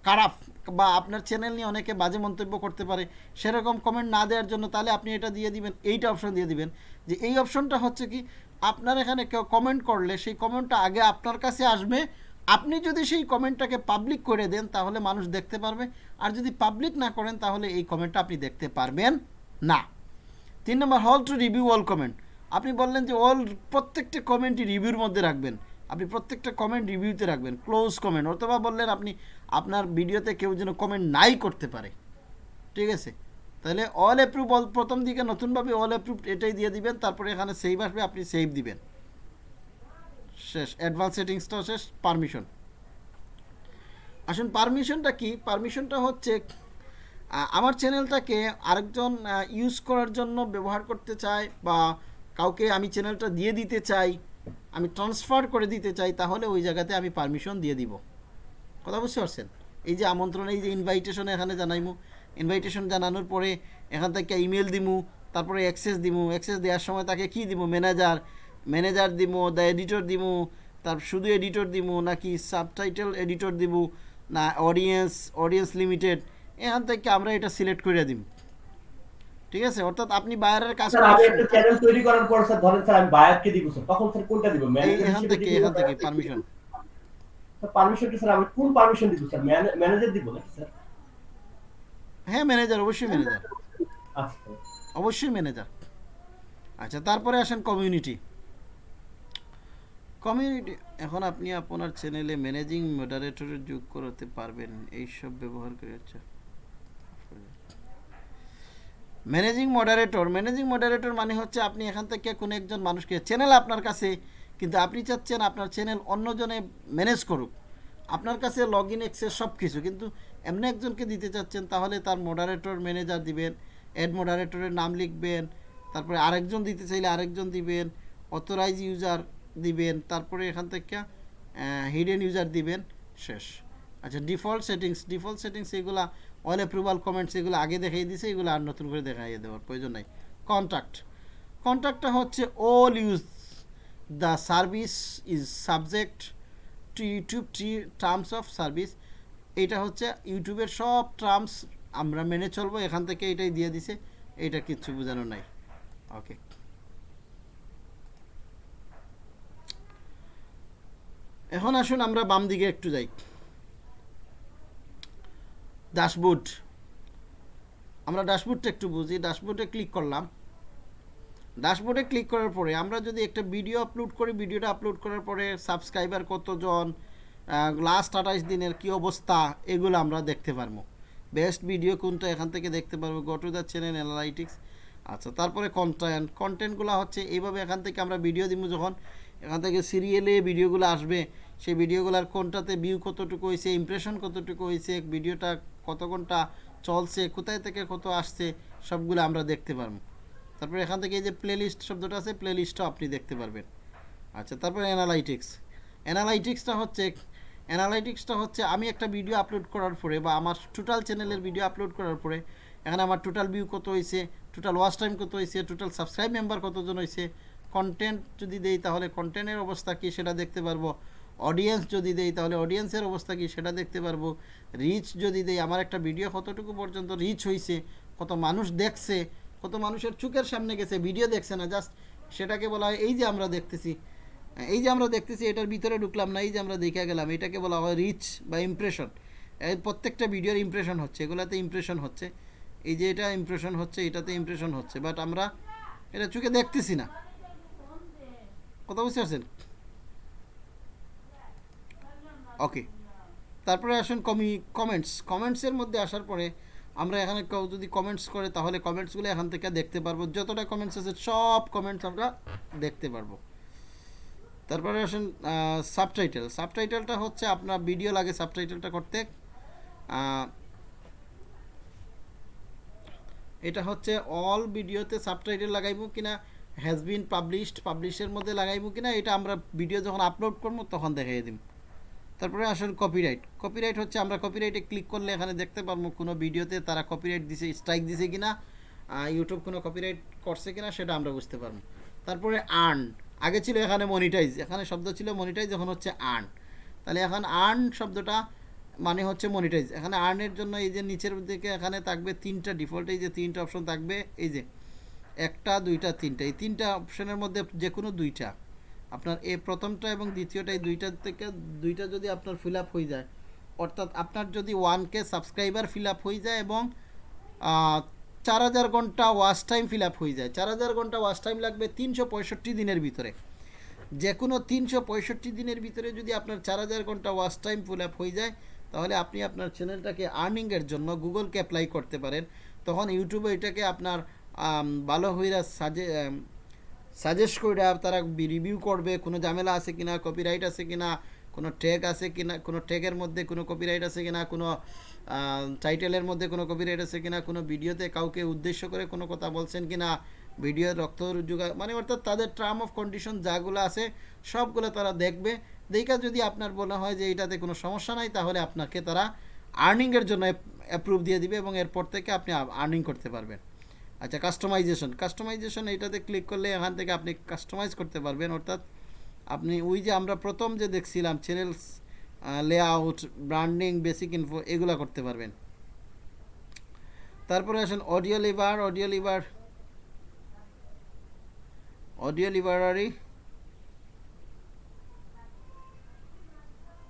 S2: খারাপ বা আপনার চ্যানেল নিয়ে অনেকে বাজে মন্তব্য করতে পারে, সেরকম কমেন্ট না দেওয়ার জন্য তাহলে আপনি এটা দিয়ে দিবেন, এইটা অপশন দিয়ে দিবেন। যে এই অপশনটা হচ্ছে কি, আপনার এখানে কেউ কমেন্ট করলে সেই কমেন্টটা আগে আপনার কাছে আসবে আপনি যদি সেই কমেন্টটাকে পাবলিক করে দেন, তাহলে মানুষ দেখতে পারবে। আর যদি পাবলিক না করেন, তাহলে এই কমেন্টটা আপনি দেখতে পারবেন না। তিন নম্বর হল টু রিভিউ অল কমেন্ট আপনি বললেন যে অল প্রত্যেকটা কমেন্টই রিভিউর মধ্যে রাখবেন। আপনি প্রত্যেকটা কমেন্ট রিভিউতে রাখবেন ক্লোজ কমেন্ট অথবা বললেন আপনি, আপনার ভিডিওতে কেউ যেন কমেন্ট নাই করতে পারে। ঠিক আছে? তাহলে অল অ্যাপ্রুভ প্রথম দিকে নতুনভাবে অল অ্যাপ্রুভ এটাই দিয়ে দিবেন, তারপরে এখানে সেভ আসবে, আপনি সেভ দিবেন। শেষ অ্যাডভান্স সেটিংসটাও শেষ পারমিশন আসুন পারমিশনটা কি? পারমিশনটা হচ্ছে আমার চ্যানেলটাকে আরেকজন ইউজ করার জন্য ব্যবহার করতে চায় বা কাউকে আমি চ্যানেলটা দিয়ে দিতে চাই, আমি ট্রান্সফার করে দিতে চাই, তাহলে ওই জায়গাতে আমি পারমিশন দিয়ে দিব। কথা বুঝতে পারছেন? এই যে আমন্ত্রণ, এই যে ইনভাইটেশন এখানে জানাইমু। ইনভাইটেশন জানানোর পরে এখান থেকে ইমেল দিমু, তারপরে অ্যাক্সেস দিমু। অ্যাক্সেস দেওয়ার সময় তাকে কি দিব ম্যানেজার ম্যানেজার দিমু দ্য এডিটর দিমু তার শুধু এডিটর দিমু নাকি সাবটাইটেল এডিটর দিমু না অডিয়েন্স অডিয়েন্স লিমিটেড এখান থেকে আমরা এটা সিলেক্ট করে দিম। ঠিক আছে? অর্থাৎ আপনি বাইরের কাজ
S3: স্যার আমি একটা চ্যানেল তৈরি করার পর স্যার ধরেন স্যার আমি বায়ারকে দিব স্যার তখন স্যার কোনটা দিব? ম্যানেজার
S2: এখান থেকে এখান থেকে পারমিশন
S3: পারমিশনটা স্যার আমি কোন পারমিশন দিব স্যার ম্যানেজার দিব নাকি স্যার
S2: হ্যাঁ ম্যানেজার অবশ্যই ম্যানেজার
S3: আচ্ছা
S2: অবশ্যই ম্যানেজার আচ্ছা তারপরে আসেন কমিউনিটি কমিউনিটি, এখন আপনি আপনার চ্যানেলে ম্যানেজিং মডারেটরের যোগ করতে পারবেন, এইসব ব্যবহার করে আচ্ছা। ম্যানেজিং মডারেটর ম্যানেজিং মডারেটর মানে হচ্ছে আপনি এখান থেকে কোনো একজন মানুষকে চ্যানেল আপনার কাছে, কিন্তু আপনি চাচ্ছেন আপনার চ্যানেল অন্যজনে ম্যানেজ করুক। আপনার কাছে লগ ইন অ্যাক্সেস সব কিছু কিন্তু এমনি একজনকে দিতে চাচ্ছেন, তাহলে তার মডারেটর ম্যানেজার দিবেন অ্যাড মডারেটরের নাম লিখবেন, তারপরে আরেকজন দিতে চাইলে আরেকজন দিবেন অথরাইজ ইউজার দিবেন, তারপরে এখান থেকে হিডেন ইউজার দিবেন, শেষ। আচ্ছা default settings default settings all approval approval comments এগুলো আগে দেখাই দিছে, এগুলো আর নতুন করে দেখাইয়ে দেওয়ার প্রয়োজন নাই। কন্ট্যাক্ট কন্ট্যাক্টটা হচ্ছে all use the service is subject to YouTube T terms of service এইটা হচ্ছে ইউটিউবের সব টার্মস আমরা মেনে চলবো, এখান থেকে এটাই দিয়ে দিছে, এটা কিচ্ছু বোঝানো নাই। ওকে এখন আসুন আমরা বাম দিকে একটু যাই। ড্যাশবোর্ড আমরা ড্যাশবোর্ডটা একটু বুঝি। ড্যাশবোর্ডে ক্লিক করলাম। ড্যাশবোর্ডে ক্লিক করার পরে আমরা যদি একটা ভিডিও আপলোড করি ভিডিওটা আপলোড করার পরে সাবস্ক্রাইবার কতজন লাস্ট আঠাইশ দিনের কি অবস্থা, এগুলো আমরা দেখতে পারব। বেস্ট ভিডিও কোনটা, এখান থেকে দেখতে পারব। Go to the channel analytics আচ্ছা তারপরে কন্টেন্ট কন্টেন্টগুলো হচ্ছে, এইভাবে এখান থেকে আমরা ভিডিও দিব যখন। এখান থেকে সিরিয়ালে ভিডিওগুলো আসবে। সেই ভিডিওগুলোর কোনটাতে ভিউ কতটুকু হয়েছে ইমপ্রেশন কতটুকু হয়েছে ভিডিওটা কত ঘণ্টা চলছে, কোথায় থেকে কত আসছে, সবগুলো আমরা দেখতে পারব। তারপরে এখান থেকে এই যে প্লেলিস্ট শব্দটা আছে প্লেলিস্টও আপনি দেখতে পারবেন। আচ্ছা তারপরে অ্যানালাইটিক্স অ্যানালাইটিক্সটা হচ্ছে অ্যানালাইটিক্সটা হচ্ছে, আমি একটা ভিডিও আপলোড করার পরে বা আমার টোটাল চ্যানেলের ভিডিও আপলোড করার পরে, এখানে আমার টোটাল ভিউ কত হয়েছে টোটাল ওয়াচ টাইম কত হয়েছে টোটাল সাবস্ক্রাইব মেম্বার কতজন হয়েছে কন্টেন্ট যদি দেই, তাহলে কন্টেন্টের অবস্থা কী সেটা দেখতে পারব? অডিয়েন্স যদি দেই, তাহলে অডিয়েন্সের অবস্থা কী সেটা দেখতে পারব? রিচ যদি দেই, আমার একটা ভিডিও কতটুকু পর্যন্ত রিচ হয়েছে কত মানুষ দেখছে? কত মানুষের চোখের সামনে গেছে? ভিডিও দেখছে না জাস্ট সেটাকে বলা হয়, এই যে আমরা দেখতেছি, এই যে আমরা দেখতেছি, এটার ভিতরে ঢুকলাম না, এই যে আমরা দেখে গেলাম, এটাকে বলা হয় রিচ বা ইমপ্রেশন এই প্রত্যেকটা ভিডিওর ইমপ্রেশন হচ্ছে, এগুলাতে ইমপ্রেশন হচ্ছে। এই যে এটা ইমপ্রেশন হচ্ছে, এটাতে ইমপ্রেশন হচ্ছে বাট আমরা এটা চোখে দেখতেছি না। কথা বুঝতে পারছেন ওকে তারপরে আসুন কমি কমেন্টস কমেন্টসের মধ্যে আসার পরে আমরা এখানে কেউ যদি কমেন্টস করে, তাহলে কমেন্টসগুলো এখান থেকে দেখতে পারব। যতটা কমেন্টস আছে, সব কমেন্টস আমরা দেখতে পারব। তারপরে আসুন সাবটাইটেল সাবটাইটেলটা হচ্ছে আপনার ভিডিও লাগে সাবটাইটেলটা করতে। এটা হচ্ছে অল ভিডিওতে সাবটাইটেল লাগাইবো কিনা? হ্যাজ বিন পাবলিশড পাবলিশের মধ্যে লাগাইবো কিনা, এটা আমরা ভিডিও যখন আপলোড করব, তখন দেখাই দিব তারপরে আসুন কপিরাইট কপিরাইট হচ্ছে আমরা কপিরাইটে ক্লিক করলে এখানে দেখতে পারব কোনো ভিডিওতে তারা কপিরাইট দিছে স্ট্রাইক দিছে কিনা ইউটিউব কোনো কপিরাইট করছে কিনা, সেটা আমরা বুঝতে পারব। তারপরে আর্ন আগে ছিল এখানে মনিটাইজ এখানে শব্দ ছিল মনিটাইজ এখন হচ্ছে আর্ন তাহলে এখন আর্ন শব্দটা মানে হচ্ছে মনিটাইজ এখানে আর্নের জন্য এই যে নিচের দিকে এখানে থাকবে তিনটা ডিফল্ট এই যে তিনটা অপশন থাকবে, এই যে একটা, দুইটা, তিনটা। এই তিনটা অপশনের মধ্যে যে কোনো দুইটা। আপনার এ প্রথমটা এবং দ্বিতীয়টা, এই দুইটা থেকে, দুইটা যদি আপনার ফিল আপ হয়ে যায়, অর্থাৎ আপনার যদি one K subscriber fill up হয়ে যায় এবং চার হাজার ঘণ্টা ওয়াচ টাইম ফিল আপ হয়ে যায়। চার হাজার ঘণ্টা ওয়াচ টাইম লাগবে তিনশো পঁয়ষট্টি দিনের ভিতরে। যে কোনো তিনশো পঁয়ষট্টি দিনের ভিতরে যদি আপনার চার হাজার ঘণ্টা ওয়াচ টাইম ফিল আপ হয়ে যায়, তাহলে আপনি আপনার চ্যানেলটাকে আর্নিংয়ের জন্য গুগলকে অ্যাপ্লাই করতে পারেন। তখন ইউটিউবে এটাকে আপনার ভালো হইরা সাজে সাজেস্ট করে তারা রিভিউ করবে, কোনো ঝামেলা আছে কিনা কপিরাইট আছে কিনা, কোনো ট্যাগ আছে কিনা, কোনো ট্যাগের মধ্যে কোনো কপিরাইট আছে কিনা, কোনো টাইটেলের মধ্যে কোনো কপিরাইট আছে কিনা, কোনো ভিডিওতে কাউকে উদ্দেশ্য করে কোনো কথা বলছেন কিনা ভিডিও রক্ত যোগা মানে অর্থাৎ তাদের টার্ম অফ কন্ডিশন যাগুলো আছে, সবগুলো তারা দেখবে। দেখা যদি আপনার বলা হয় যে এটাতে কোনো সমস্যা নাই, তাহলে আপনাকে তারা আর্নিংয়ের জন্য অ্যাপ্রুভ দিয়ে দিবে এবং এরপর থেকে আপনি আর্নিং করতে পারবেন। আচ্ছা কাস্টমাইজেশন কাস্টমাইজেশন এটাতে ক্লিক করলে এখান থেকে আপনি কাস্টমাইজ করতে পারবেন, অর্থাৎ আপনি ওই যে আমরা প্রথম যে দেখছিলাম channels layout branding basic info এগুলো করতে পারবেন। তারপরে আসেন অডিও লিভার অডিও লিভার অডিও লিভারারি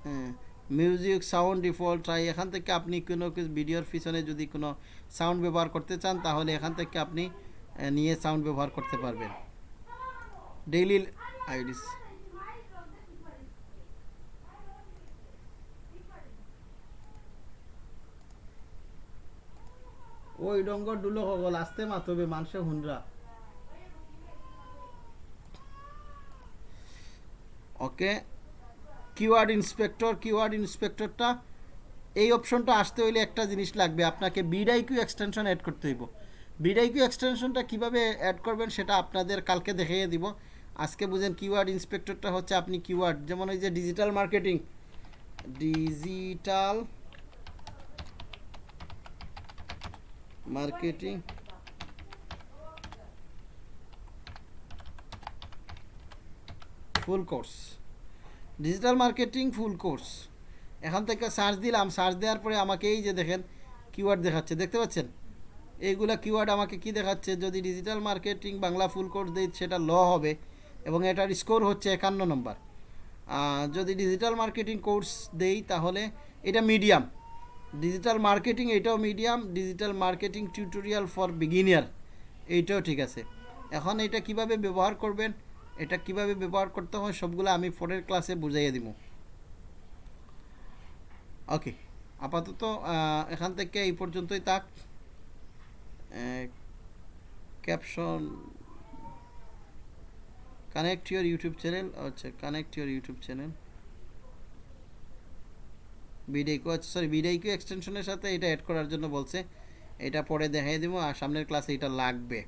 S2: হ্যাঁ মিউজিক সাউন্ড ডিফল্ট ট্রাই এখান থেকে আপনি কোনো কিছু ভিডিওর পিছনে যদি কোনো সাউন্ড ব্যবহার করতে চান, তাহলে এখান থেকে আপনি নিয়ে সাউন্ড ব্যবহার করতে পারবেন। ডেইলি আইডিস ওই ডঙ্গর ডুলো হগল আসতে মাতবে মানুষে হুনরা। ওকে কিওয়ার্ড ইন্সপেক্টর কিওয়ার্ড ইন্সপেক্টরটা, এই অপশনটা আসতে হইলে একটা জিনিস লাগবে, আপনাকে বিডাইকিউ এক্সটেনশন অ্যাড করতে হইব। বিডাইকিউ এক্সটেনশনটা কীভাবে অ্যাড করবেন সেটা আপনাদের কালকে দেখিয়ে দিব। আজকে বুঝেন কিওয়ার্ড ইন্সপেক্টরটা হচ্ছে আপনি কিওয়ার্ড যেমন ওই যে digital marketing digital marketing full course digital marketing full course. এখান থেকে সার্চ দিলাম সার্চ দেওয়ার পরে আমাকে এই যে দেখেন কিওয়ার্ড দেখাচ্ছে, দেখতে পাচ্ছেন? এইগুলা কিওয়ার্ড আমাকে কি দেখাচ্ছে? যদি digital marketing Bangla full course দিই, সেটা ল হবে এবং এটার স্কোর হচ্ছে একান্ন নম্বর যদি ডিজিটাল মার্কেটিং কোর্স দেই, তাহলে এটা মিডিয়াম ডিজিটাল মার্কেটিং এটাও medium digital marketing tutorial for beginner এইটাও ঠিক আছে। এখন এটা কীভাবে ব্যবহার করবেন? এটা কীভাবে ব্যবহার করতে হয় সবগুলো আমি পরের ক্লাসে বুঝাইয়ে দিব ওকে আপাতত এখান থেকে এই পর্যন্তই থাক। Caption connect your YouTube channel আচ্ছা কানেক্ট ইউর ইউটিউব চ্যানেল বিডাইকো আচ্ছা সরি বিডাইকো এক্সটেনশনের সাথে এটা অ্যাড করার জন্য বলছে। এটা পরে দেখাই দিব আর সামনের ক্লাসে এটা লাগবে।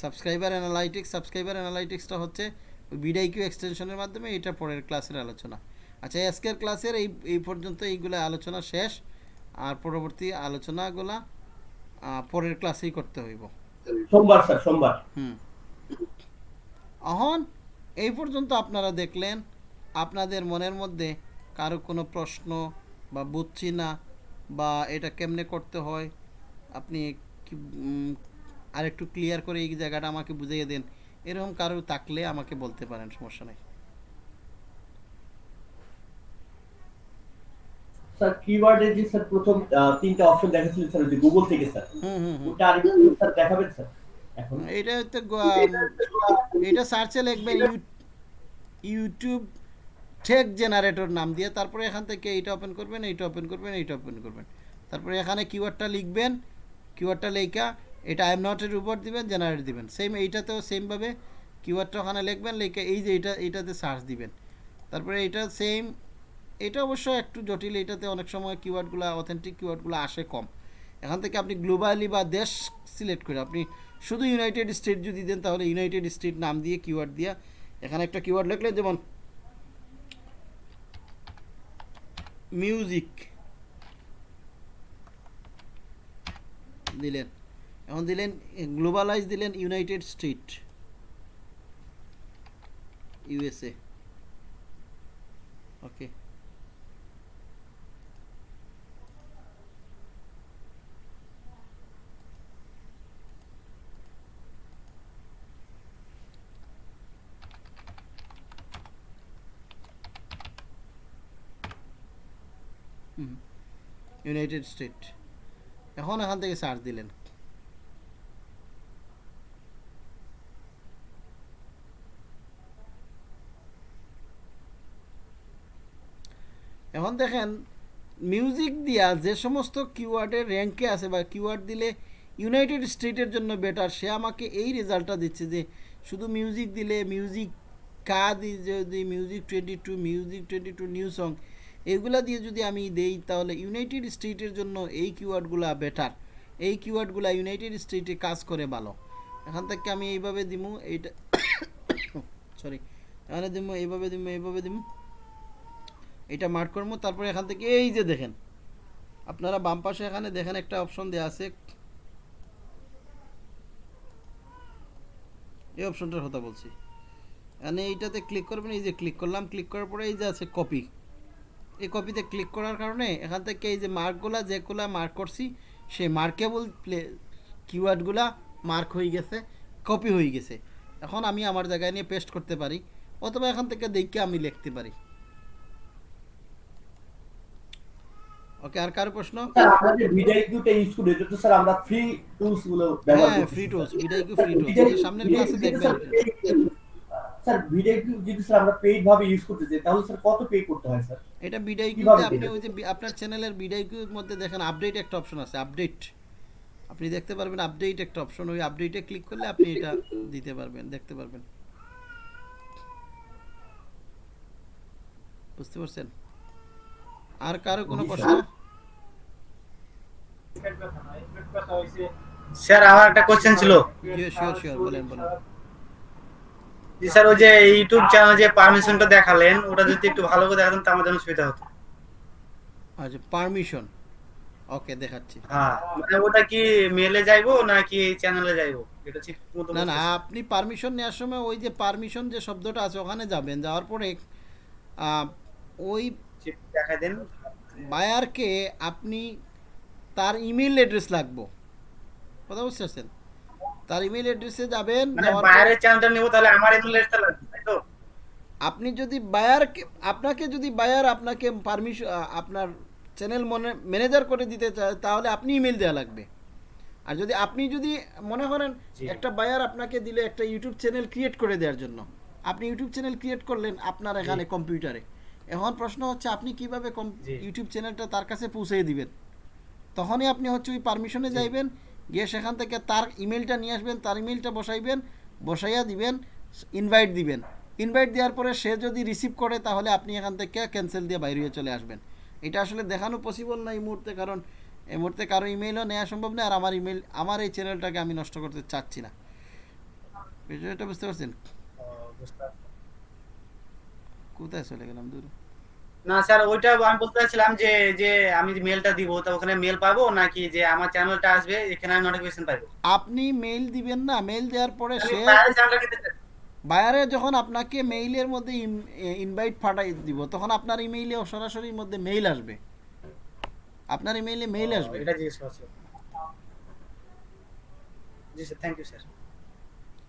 S2: সাবস্ক্রাইবার অ্যানালাইটিক্স সাবস্ক্রাইবার অ্যানালাইটিক্সটা হচ্ছে বিডাইকিউ এক্সটেনশনের মাধ্যমে এটা পরের ক্লাসের আলোচনা। আচ্ছা আজকের ক্লাসের এই এই পর্যন্ত এইগুলো আলোচনা শেষ। আর পরবর্তী আলোচনাগুলা পরের ক্লাসেই করতে হইব।
S3: সোমবার স্যার সোমবার।
S2: হুম। এখন এই পর্যন্ত আপনারা দেখলেন আপনাদের মনের মধ্যে কারও কোনো প্রশ্ন বা বুঝছি না বা এটা কেমনে করতে হয় আপনি কি একটু ক্লিয়ার করে এই জায়গাটা আমাকে বুঝিয়ে দেন। এরকম কারও থাকলে আমাকে বলতে পারেন সমস্যা নেই।
S3: স্যার কিওয়ার্ডের যে স্যার প্রথম তিনটা অপশন দেখাচ্ছিলেন স্যার গুগল থেকে স্যার।
S2: হুম হুম হুম।
S3: ওটা আরেকটু স্যার দেখাবেন স্যার?
S2: এটা হচ্ছে এটা সার্চে লিখবেন ইউটিউব টেক জেনারেটর নাম দিয়ে তারপরে এখান থেকে এইটা ওপেন করবেন এইটা ওপেন করবেন এইটা ওপেন করবেন। তারপরে এখানে কিওয়ার্ডটা লিখবেন কিওয়ার্ডটা লেখা এটা আই এম নটের উপর দিবেন জেনারেট দিবেন। সেম এইটাতেও সেমভাবে কিওয়ার্ডটা ওখানে লিখবেন, লিখে এই যে এইটা, এইটাতে সার্চ দিবেন। তারপরে এটা সেম এটা অবশ্য একটু জটিল এটাতে অনেক সময় কিওয়ার্ডগুলো অথেন্টিক কিওয়ার্ডগুলো আসে কম। এখান থেকে আপনি গ্লোবালি বা দেশ সিলেক্ট করে, আপনি শুধু ইউনাইটেড স্টেট যদি দেন, তাহলে ইউনাইটেড স্টেট নাম দিয়ে কিওয়ার্ড দিয়া এখানে একটা কিওয়ার্ড লিখলেন, যেমন মিউজিক দিলেন। এখন দিলেন গ্লোবালাইজ দিলেন united state, USA. Okay. United state. এখন এখান থেকে সার্চ দিলেন। এখন দেখেন মিউজিক দিয়া যে সমস্ত কিওয়ার্ডের র্যাঙ্কে আছে বা কিওয়ার্ড দিলে ইউনাইটেড স্টেটের জন্য বেটার সে আমাকে এই রেজাল্টটা দিচ্ছে যে শুধু মিউজিক দিলে মিউজিক কা দিয়ে যদি music twenty two music twenty two new song এগুলা দিয়ে যদি আমি দেই, তাহলে ইউনাইটেড স্টেটের জন্য এই কিওয়ার্ডগুলা বেটার এই কিওয়ার্ডগুলা ইউনাইটেড স্টেটে কাজ করে ভালো। এখান থেকে আমি এইভাবে দিমু, এইটা সরি এখানে দিমু, এইভাবে দিমু এইভাবে দিমু। এটা মার্ক করব, তারপরে এখান থেকে এই যে দেখেন। আপনারা বাম পাশে এখানে দেখেন একটা অপশন দেওয়া আছে। এই অপশনটার কথা বলছি। এখানে এইটাতে ক্লিক করবেন, এই যে ক্লিক করলাম ক্লিক করার পরে এই যে আছে কপি এই কপিতে ক্লিক করার কারণে এখান থেকে এই যে মার্কগুলা, যেগুলা মার্ক করছি, সেই মার্কেবল প্লে কিওয়ার্ডগুলা মার্ক হয়ে গেছে কপি হয়ে গেছে। এখন আমি আমার জায়গায় নিয়ে পেস্ট করতে পারি, অথবা এখান থেকে দেখে আমি লিখতে পারি। ওকে আর কারও প্রশ্ন?
S3: স্যার আমরা যে ভিডিওটা ইউজ করি এটা তো স্যার আমরা ফ্রি টুলসগুলো ব্যবহার
S2: হ্যাঁ ফ্রি। টুলস ফ্রি
S3: তো
S2: টুলস
S3: ভিডিও-
S2: সামনের ক্লাসে দেখবেন।
S3: স্যার paid- যদি স্যার আমরা পেইড ভাবে ইউজ করতে চাই তাহলে স্যার কত পে করতে হয় স্যার?
S2: এটা বিডাইকিউতে আপনি ওই যে আপনার চ্যানেলের মধ্যে দেখেন আপডেট একটা অপশন আছে আপডেট আপনি দেখতে পারবেন আপডেট একটা অপশন ওই আপডেটে ক্লিক করলে আপনি এটা দিতে পারবেন দেখতে পারবেন। বুঝতে পারছেন? আর কারও কোনো প্রশ্ন?
S3: স্যার।
S8: আমার একটা কোশ্চেন ছিল।
S2: বলেন বলেন।
S8: জি স্যার ওই যে ইউটিউব চ্যানেল যে পারমিশনটা দেখালেন ওটা যদি একটু ভালো করে দেখাতেন তো আমার জন্য সুবিধা হতো।
S2: আচ্ছা পারমিশন ওকে দেখাচ্ছি।
S8: হ্যাঁ মানে ওটা কি মেলে যাইবো নাকি চ্যানেলে যাইবো? এটা ঠিক মতো
S2: না না আপনি পারমিশন নেওয়ার সময় ওই যে পারমিশন যে শব্দটা আছে ওখানে যাবেন। যাওয়ার পরে আহ, ওই
S8: দেখাই দেন।
S2: বায়ারকে আপনি তার ইমেল অ্যাড্রেস লাগবো। কথা বুঝতে পারছেন? তার ইমেল অ্যাড্রেসে যাবেন
S8: মানে বাইরের চ্যানেলটা নিবো তাহলে আমার ইমেল অ্যাড্রেসটা লাগবে তাই তো?
S2: আপনি যদি বায়ারকে আপনাকে যদি বায়ার আপনাকে পারমিশন আপনার চ্যানেল মনে ম্যানেজার করে দিতে চায় তাহলে আপনি ইমেল দেওয়া লাগবে। আর যদি আপনি যদি মনে করেন একটা বায়ার আপনাকে দিলে একটা ইউটিউব চ্যানেল ক্রিয়েট করে দেওয়ার জন্য। আপনি ইউটিউব চ্যানেল ক্রিয়েট করলেন আপনার এখানে কম্পিউটারে। এখন প্রশ্ন হচ্ছে আপনি কীভাবে কম- ইউটিউব চ্যানেলটা তার কাছে পৌঁছে দিবেন? তখনই আপনি হচ্ছে ওই পারমিশনে যাইবেন গিয়ে সেখান থেকে তার ইমেলটা নিয়ে আসবেন তার ইমেলটা বসাইবেন বসাইয়া দিবেন ইনভাইট দিবেন। ইনভাইট দেওয়ার পরে সে যদি রিসিভ করে তাহলে আপনি এখান থেকে ক্যান্সেল দিয়ে বাইরে হয়ে চলে আসবেন। এটা আসলে দেখানো পসিবল না এই মুহূর্তে কারণ এই মুহূর্তে কারও ইমেলও নেওয়া সম্ভব না আর আমার ইমেল আমার এই চ্যানেলটাকে আমি নষ্ট করতে চাচ্ছি না। বিষয়টা বুঝতে পারছেন। কোথায় চলে গেলাম? দূর।
S8: না স্যার ওইটা আমি বলতে চাচ্ছিলাম যে যে আমি যে মেলটা দিব তা ওখানে মেল পাবো নাকি যে আমার চ্যানেলটা আসবে এখানে আমি নোটিফিকেশন পাবো
S2: আপনি মেইল দিবেন না মেইল দেওয়ার পরে সে। বায়ারে যখন আপনাকে মেইলের মধ্যে ইনভাইট পাঠাই দিব তখন আপনার ইমেইলে সরাসরি মধ্যে মেইল আসবে। আপনার ইমেইলে মেইল আসবে।
S8: এটা জিজ্ঞেস করছি। জি sir thank you sir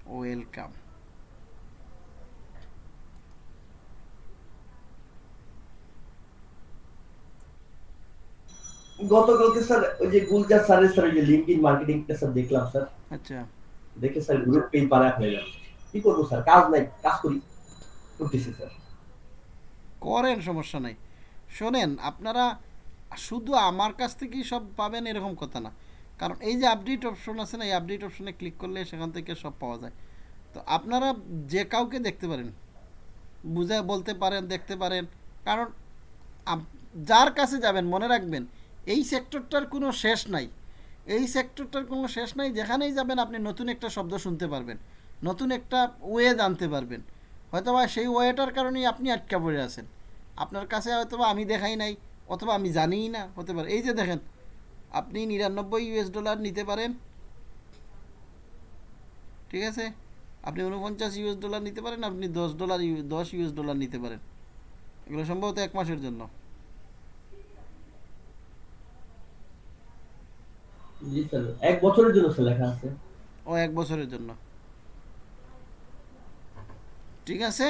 S2: welcome
S3: গতকালকে স্যার ওই যে গুলজার স্যারের স্যার ওই যে লিঙ্কডিন মার্কেটিংটা স্যার দেখলাম স্যার।
S2: আচ্ছা।
S3: দেখে স্যার গ্রুপ পেজ বানায় হয়ে গেল কি করব স্যার? কাজ নাই কাজ করি। করতেছি স্যার।
S2: করেন সমস্যা নাই। শোনেন আপনারা শুধু আমার কাছ থেকেই সব পাবেন এরকম কথা না। কারণ এই যে আপডেট অপশন আছে না এই আপডেট অপশনে ক্লিক করলে সেখান থেকে সব পাওয়া যায়। তো আপনারা যে কাউকে দেখতে পারেন বুঝে বলতে পারেন দেখতে পারেন। কারণ যার কাছে যাবেন মনে রাখবেন এই সেক্টরটার কোনো শেষ নাই। এই সেক্টরটার কোনো শেষ নাই, যেখানেই যাবেন আপনি নতুন একটা শব্দ শুনতে পারবেন, নতুন একটা ওয়ে জানতে পারবেন। হয়তোবা সেই ওয়েটার কারণেই আপনি আটকা পড়ে আছেন। আপনার কাছে হয়তোবা আমি দেখাই নাই, অথবা আমি জানিই না, হতে পারে। এই যে দেখেন, আপনি নিরানব্বই ইউএস ডলার নিতে পারেন। ঠিক আছে? আপনি উনপঞ্চাশ ইউএস ডলার নিতে পারেন, আপনি দশ ডলার দশ ইউএস ডলার নিতে পারেন। এগুলো সম্ভবত এক মাসের জন্য।
S3: এক বছরের জন্য স্যার লেখা আছে।
S2: ও, এক বছরের জন্য। ঠিক আছে।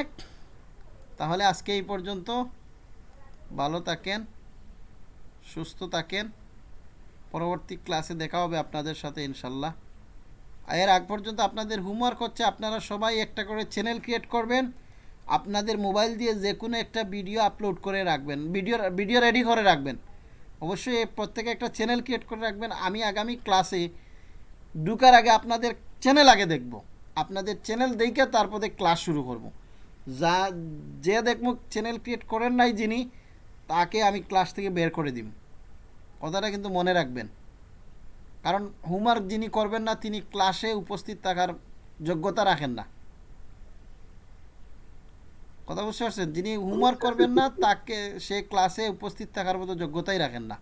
S2: তাহলে আজকে এই পর্যন্ত। ভালো থাকেন, সুস্থ থাকেন। পরবর্তী ক্লাসে দেখা হবে আপনাদের সাথে ইনশাল্লাহ এর আগ পর্যন্ত আপনাদের হোমওয়ার্ক হচ্ছে, আপনারা সবাই একটা করে চ্যানেল ক্রিয়েট করবেন। আপনাদের মোবাইল দিয়ে যে কোনো একটা ভিডিও আপলোড করে রাখবেন। ভিডিও ভিডিও রেডি করে রাখবেন। অবশ্যই প্রত্যেকে একটা চ্যানেল ক্রিয়েট করে রাখবেন। আমি আগামী ক্লাসে ঢুকার আগে আপনাদের চ্যানেল আগে দেখব। আপনাদের চ্যানেল দেখে তারপরে ক্লাস শুরু করব। যা, যে দেখব চ্যানেল ক্রিয়েট করেন নাই যিনি, তাকে আমি ক্লাস থেকে বের করে দিব কথাটা কিন্তু মনে রাখবেন। কারণ হোমওয়ার্ক যিনি করবেন না, তিনি ক্লাসে উপস্থিত থাকার যোগ্যতা রাখেন না। কথা বুঝতে পারছেন? যিনি হোমওয়ার্ক করবেন না, তাকে সে ক্লাসে উপস্থিত থাকার মতো যোগ্যতাই রাখেন না।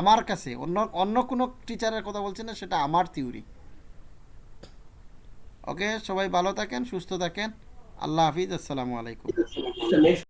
S2: আমার কাছে, অন্য অন্য কোনো টিচারের কথা বলছি না, সেটা আমার থিওরি ওকে সবাই ভালো থাকেন, সুস্থ থাকেন। আল্লাহ হাফিজ, আসসালামু আলাইকুম।
S3: নেক্সট